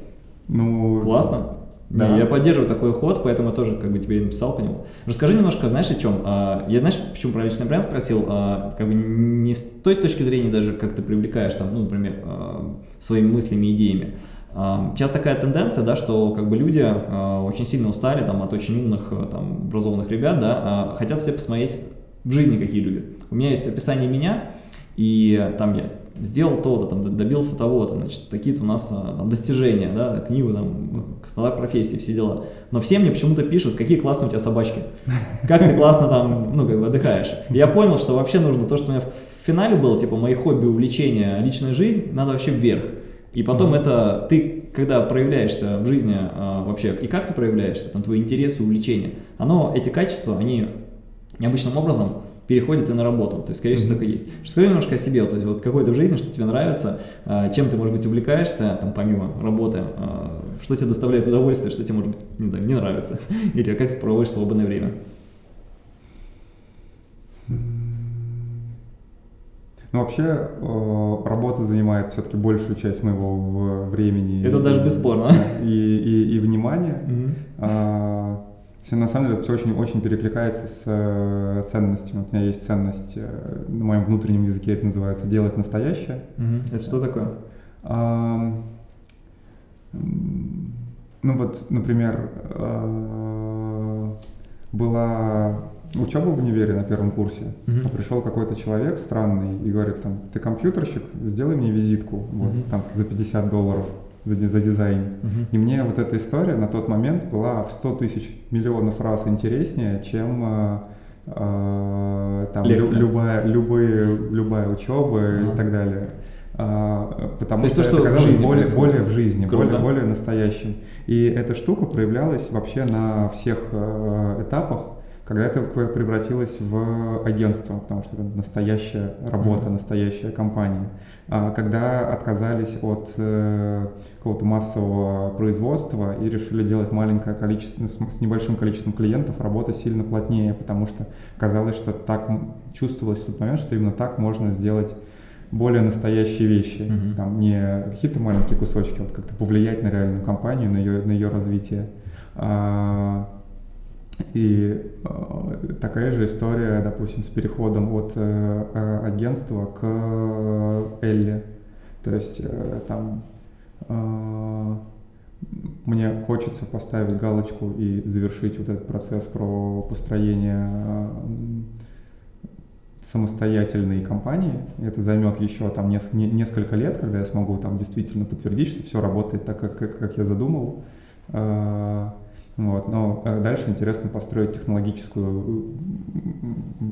Ну, классно. Да. я поддерживаю такой ход, поэтому я тоже как бы тебе написал по нему. Расскажи немножко, знаешь, о чем? А, я, знаешь, почему про личный бренд спросил? А, как бы не с той точки зрения даже, как ты привлекаешь там, ну, например, а, своими мыслями, идеями. Сейчас такая тенденция, да, что как бы люди очень сильно устали там, от очень умных, там, образованных ребят, да, хотят все посмотреть в жизни, какие люди. У меня есть описание меня, и там я сделал то-то, там, добился того-то, значит, такие-то у нас а, там, достижения, да, книгу, там, стандарт профессии, все дела. Но все мне почему-то пишут, какие классные у тебя собачки, как ты классно там, ну, как бы отдыхаешь. И я понял, что вообще нужно то, что у меня в финале было, типа, мои хобби, увлечения, личная жизнь, надо вообще вверх. И потом это ты, когда проявляешься в жизни а, вообще, и как ты проявляешься, там твои интересы, увлечения, оно, эти качества, они необычным образом переходит и на работу. То есть, скорее всего, mm-hmm. так и есть. Расскажи немножко о себе, вот, вот какой-то в жизни, что тебе нравится, а, чем ты, может быть, увлекаешься, там, помимо работы, а, что тебе доставляет удовольствие, что тебе, может быть, не, знаю, не нравится, [laughs] или как проводишь свободное время. Ну, вообще, э, работа занимает все-таки большую часть моего времени. Это и, даже бесспорно. [laughs] И, и, и внимания. Mm-hmm. А, все, на самом деле, все очень-очень перекликается с э, ценностями. Вот у меня есть ценность, э, на моем внутреннем языке это называется «делать настоящее». Угу. Это что такое? А, ну вот, например, а, была учеба в универе на первом курсе. Uh-huh. Пришел какой-то человек странный и говорит, там, ты компьютерщик, сделай мне визитку, вот, uh-huh. там, за 50 долларов за, за дизайн. Uh-huh. И мне вот эта история на тот момент была в 100 тысяч миллионов раз интереснее, чем э, э, там, лю, любая, любые, любая учеба uh-huh. и так далее. А, потому то что, то, что это казалось более, более в жизни, Круто. более, более настоящим. И эта штука проявлялась вообще на всех э, этапах когда это превратилось в агентство, потому что это настоящая работа, mm-hmm. настоящая компания. А когда отказались от э, какого-то массового производства и решили делать маленькое количество, ну, с небольшим количеством клиентов, работа сильно плотнее, потому что казалось, что так чувствовалось в тот момент, что именно так можно сделать более настоящие вещи, mm-hmm. там не какие-то маленькие кусочки, вот как-то повлиять на реальную компанию, на ее, на ее развитие. А, и э, такая же история, допустим, с переходом от э, э агентства к Элли. То есть э, там э, мне хочется поставить галочку и завершить вот этот процесс про построение э, самостоятельной компании. Это займет еще там несколько лет, когда я смогу там действительно подтвердить, что все работает так, как, как я задумал. Э, вот, но э, дальше интересно построить технологическую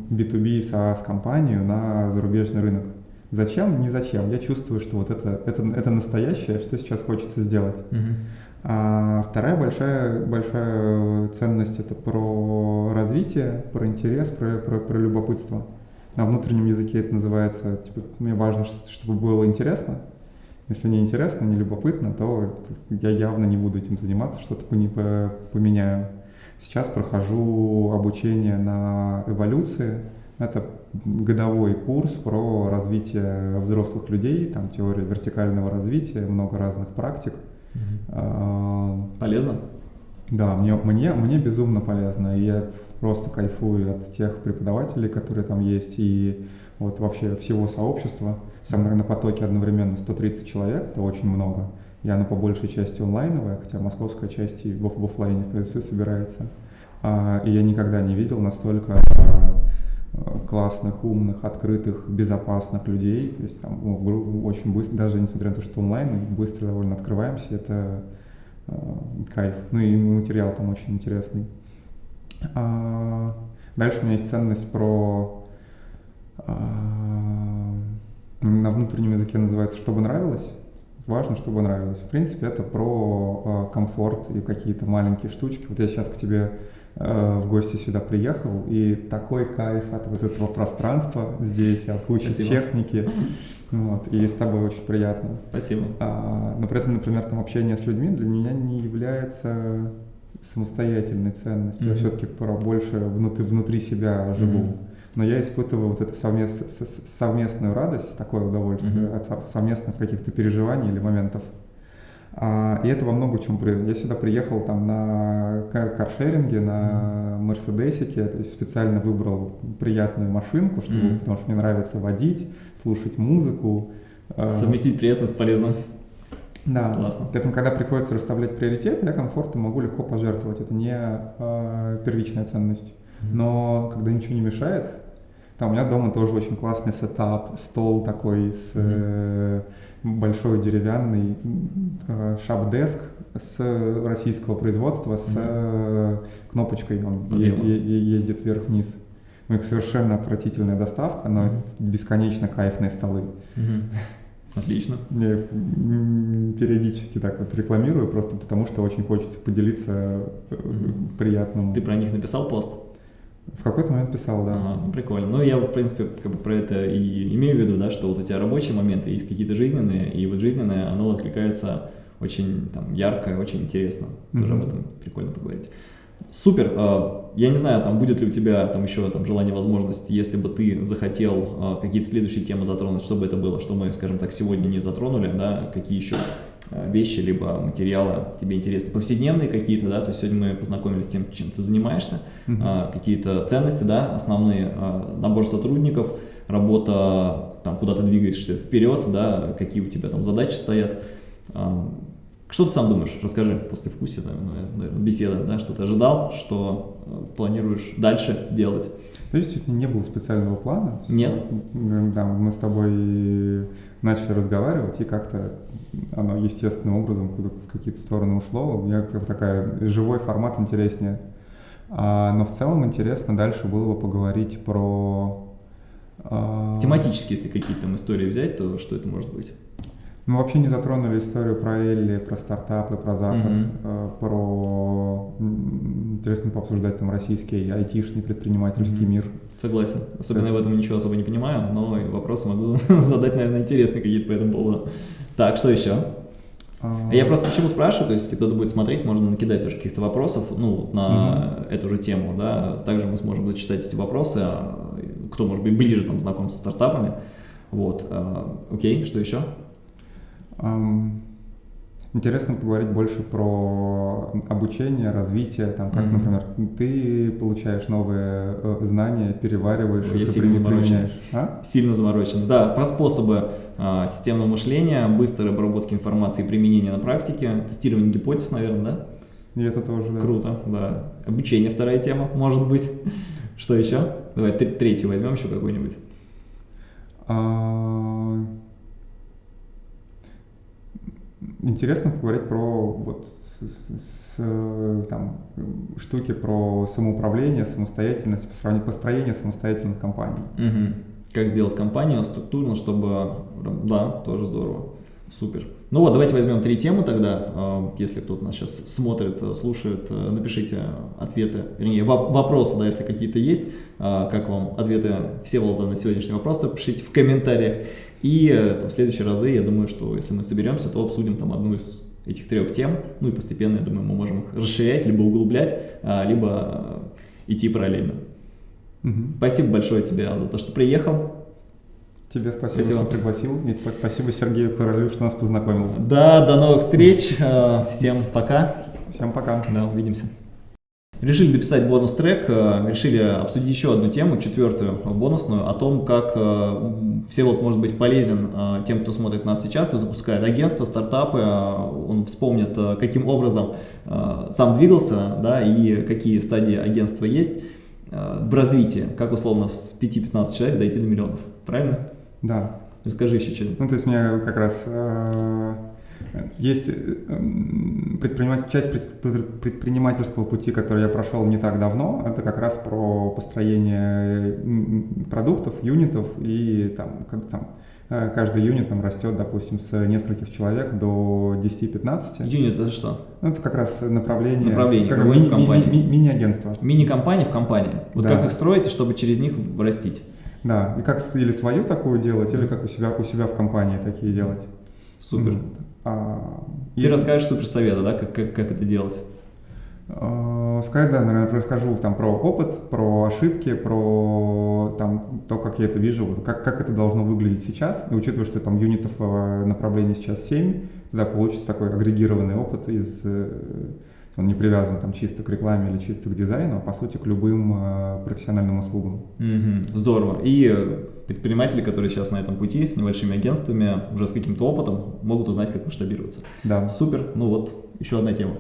B2B SaaS компанию на зарубежный рынок. Зачем? Не зачем. Я чувствую, что вот это, это, это настоящее, что сейчас хочется сделать. Uh-huh. А вторая большая, большая ценность это про развитие, про интерес, про, про, про любопытство. На внутреннем языке это называется, типа, мне важно, чтобы было интересно, если не интересно, не любопытно, то я явно не буду этим заниматься, что-то не поменяю. Сейчас прохожу обучение на эволюции. Это годовой курс про развитие взрослых людей, там теория вертикального развития, много разных практик. Угу. Полезно? Да, мне, мне, мне безумно полезно. И я просто кайфую от тех преподавателей, которые там есть, и вот вообще всего сообщества. Со мной на потоке одновременно 130 человек, это очень много. Я на по большей части онлайновая, хотя московская часть и в, в офлайне в собирается. А, и я никогда не видел настолько а, классных, умных, открытых, безопасных людей. То есть там ну, очень быстро, даже несмотря на то, что онлайн, мы быстро довольно открываемся, это э, кайф. Ну и материал там очень интересный. А, дальше у меня есть ценность про а, на внутреннем языке называется «чтобы нравилось». Важно, чтобы нравилось. В принципе, это про э, комфорт и какие-то маленькие штучки. Вот я сейчас к тебе э, в гости сюда приехал, и такой кайф от вот этого пространства здесь, от кучи техники. [laughs] Вот, и с тобой очень приятно. Спасибо. А, но при этом, например, там общение с людьми для меня не является самостоятельной ценностью. Mm-hmm. Я все-таки про больше внутри, внутри себя живу. Mm-hmm но я испытываю вот эту совмест, совместную радость, такое удовольствие mm-hmm. от совместных каких-то переживаний или моментов. А, и это во много чем приводит. Я сюда приехал там на каршеринге, на Мерседесике, то есть специально выбрал приятную машинку, чтобы, mm-hmm. потому что мне нравится водить, слушать музыку. А. Совместить приятно с полезным. Да. Классно. При этом, когда приходится расставлять приоритеты, я комфортом могу легко пожертвовать. Это не э, первичная ценность. Но когда ничего не мешает, там у меня дома тоже очень классный сетап, стол такой с э, большой деревянный э, шап-деск с российского производства с э, кнопочкой, он е- е- ездит вверх-вниз. У них совершенно отвратительная доставка, но бесконечно кайфные столы. Отлично. [laughs] Я периодически так вот рекламирую, просто потому что очень хочется поделиться mm-hmm. приятным. Ты про них написал пост? В какой-то момент писал, да. Ага, ну, прикольно. Ну, я, в принципе, как бы про это и имею в виду, да, что вот у тебя рабочие моменты есть какие-то жизненные, и вот жизненное, оно откликается очень там ярко, очень интересно. Mm-hmm. Тоже об этом прикольно поговорить. Супер. А, я не знаю, там будет ли у тебя там еще там желание, возможность, если бы ты захотел а, какие-то следующие темы затронуть, чтобы это было, что мы, скажем так, сегодня не затронули, да, какие еще вещи, либо материалы тебе интересны, повседневные какие-то, да, то есть сегодня мы познакомились с тем, чем ты занимаешься, uh-huh. какие-то ценности, да, основные, а, набор сотрудников, работа, там, куда ты двигаешься вперед, да, какие у тебя там задачи стоят, Что ты сам думаешь? Расскажи после вкуса, ну, наверное, беседа, да, что ты ожидал, что э, планируешь дальше делать? То есть не было специального плана? Нет. Да, мы с тобой начали разговаривать, и как-то оно естественным образом в какие-то стороны ушло. У меня такая живой формат интереснее. А, но в целом интересно дальше было бы поговорить про... А... Тематически, если какие-то там истории взять, то что это может быть? Мы вообще не затронули историю про Элли, про стартапы, про Запад, mm-hmm. про интересно пообсуждать там российский айтишный предпринимательский mm-hmm. мир. Согласен. Особенно я в этом ничего особо не понимаю, но вопросы могу [laughs] задать, наверное, интересные какие-то по этому поводу. Так, что еще? А... Я просто почему спрашиваю, то есть если кто-то будет смотреть, можно накидать тоже каких-то вопросов, ну, на mm-hmm. эту же тему, да, также мы сможем зачитать эти вопросы, а, кто, может быть, ближе там знаком со стартапами, вот, а, окей, что еще? Интересно поговорить больше про обучение, развитие, там, как, mm-hmm. например, ты получаешь новые э, знания, перевариваешь, Я сильно заморочен. А? Сильно заморочен. Да, про способы э, системного мышления, быстрой обработки информации и применения на практике, тестирование гипотез, наверное, да? И это тоже, да. Круто, да. Обучение вторая тема, может быть. Что еще? Давай третью возьмем еще какой-нибудь. Интересно поговорить про вот с, с, там, штуки про самоуправление, самостоятельность, построение самостоятельных компаний. Угу. Как сделать компанию структурно, чтобы... Да, тоже здорово. Супер. Ну вот, давайте возьмем три темы тогда. А, если кто-то нас сейчас смотрит, слушает, напишите ответы, вернее, вопросы, да, если какие-то есть. А, как вам ответы все Всеволода на сегодняшний вопрос, пишите в комментариях. И э, там, в следующие разы, я думаю, что если мы соберемся, то обсудим там одну из этих трех тем, ну и постепенно, я думаю, мы можем их расширять, либо углублять, а, либо э, идти параллельно. Угу. Спасибо большое тебе за то, что приехал. Тебе спасибо, спасибо. что пригласил. И спасибо Сергею Королю, что нас познакомил. Да, до новых встреч. Э, всем пока. Всем пока. Да, увидимся. Решили дописать бонус-трек, э, решили обсудить еще одну тему, четвертую бонусную, о том, как э, Всеволод может быть полезен э, тем, кто смотрит нас сейчас, кто запускает агентство, стартапы, он вспомнит, каким образом сам двигался, да, и какие стадии агентства есть в развитии, как условно с 5-15 человек дойти до миллионов, правильно? Да. Расскажи еще что-нибудь. Ну, то есть мне как раз есть э, предпринимать, часть предпринимательского пути, который я прошел не так давно, это как раз про построение продуктов, юнитов, и там, там э, каждый юнит там растет, допустим, с нескольких человек до 10-15. Юнит это что? Ну, это как раз направление, направление как ми- ми- ми- мини-агентство. Мини-компания в компании. Вот да. как их строить, чтобы через них растить. Да, и как или свою такую делать, или как у себя, у себя в компании такие делать. Супер. Mm-hmm. А, Ты и... расскажешь суперсоветы, да, как, как, как это делать? А, скорее, да, наверное, расскажу там про опыт, про ошибки, про там, то, как я это вижу, как, как это должно выглядеть сейчас. И учитывая, что там юнитов в направлении сейчас 7, тогда получится такой агрегированный опыт из э, он не привязан там чисто к рекламе или чисто к дизайну, а по сути к любым э, профессиональным услугам. Mm-hmm. Здорово. И предприниматели, которые сейчас на этом пути с небольшими агентствами, уже с каким-то опытом, могут узнать, как масштабироваться. Да. Супер. Ну вот, еще одна тема.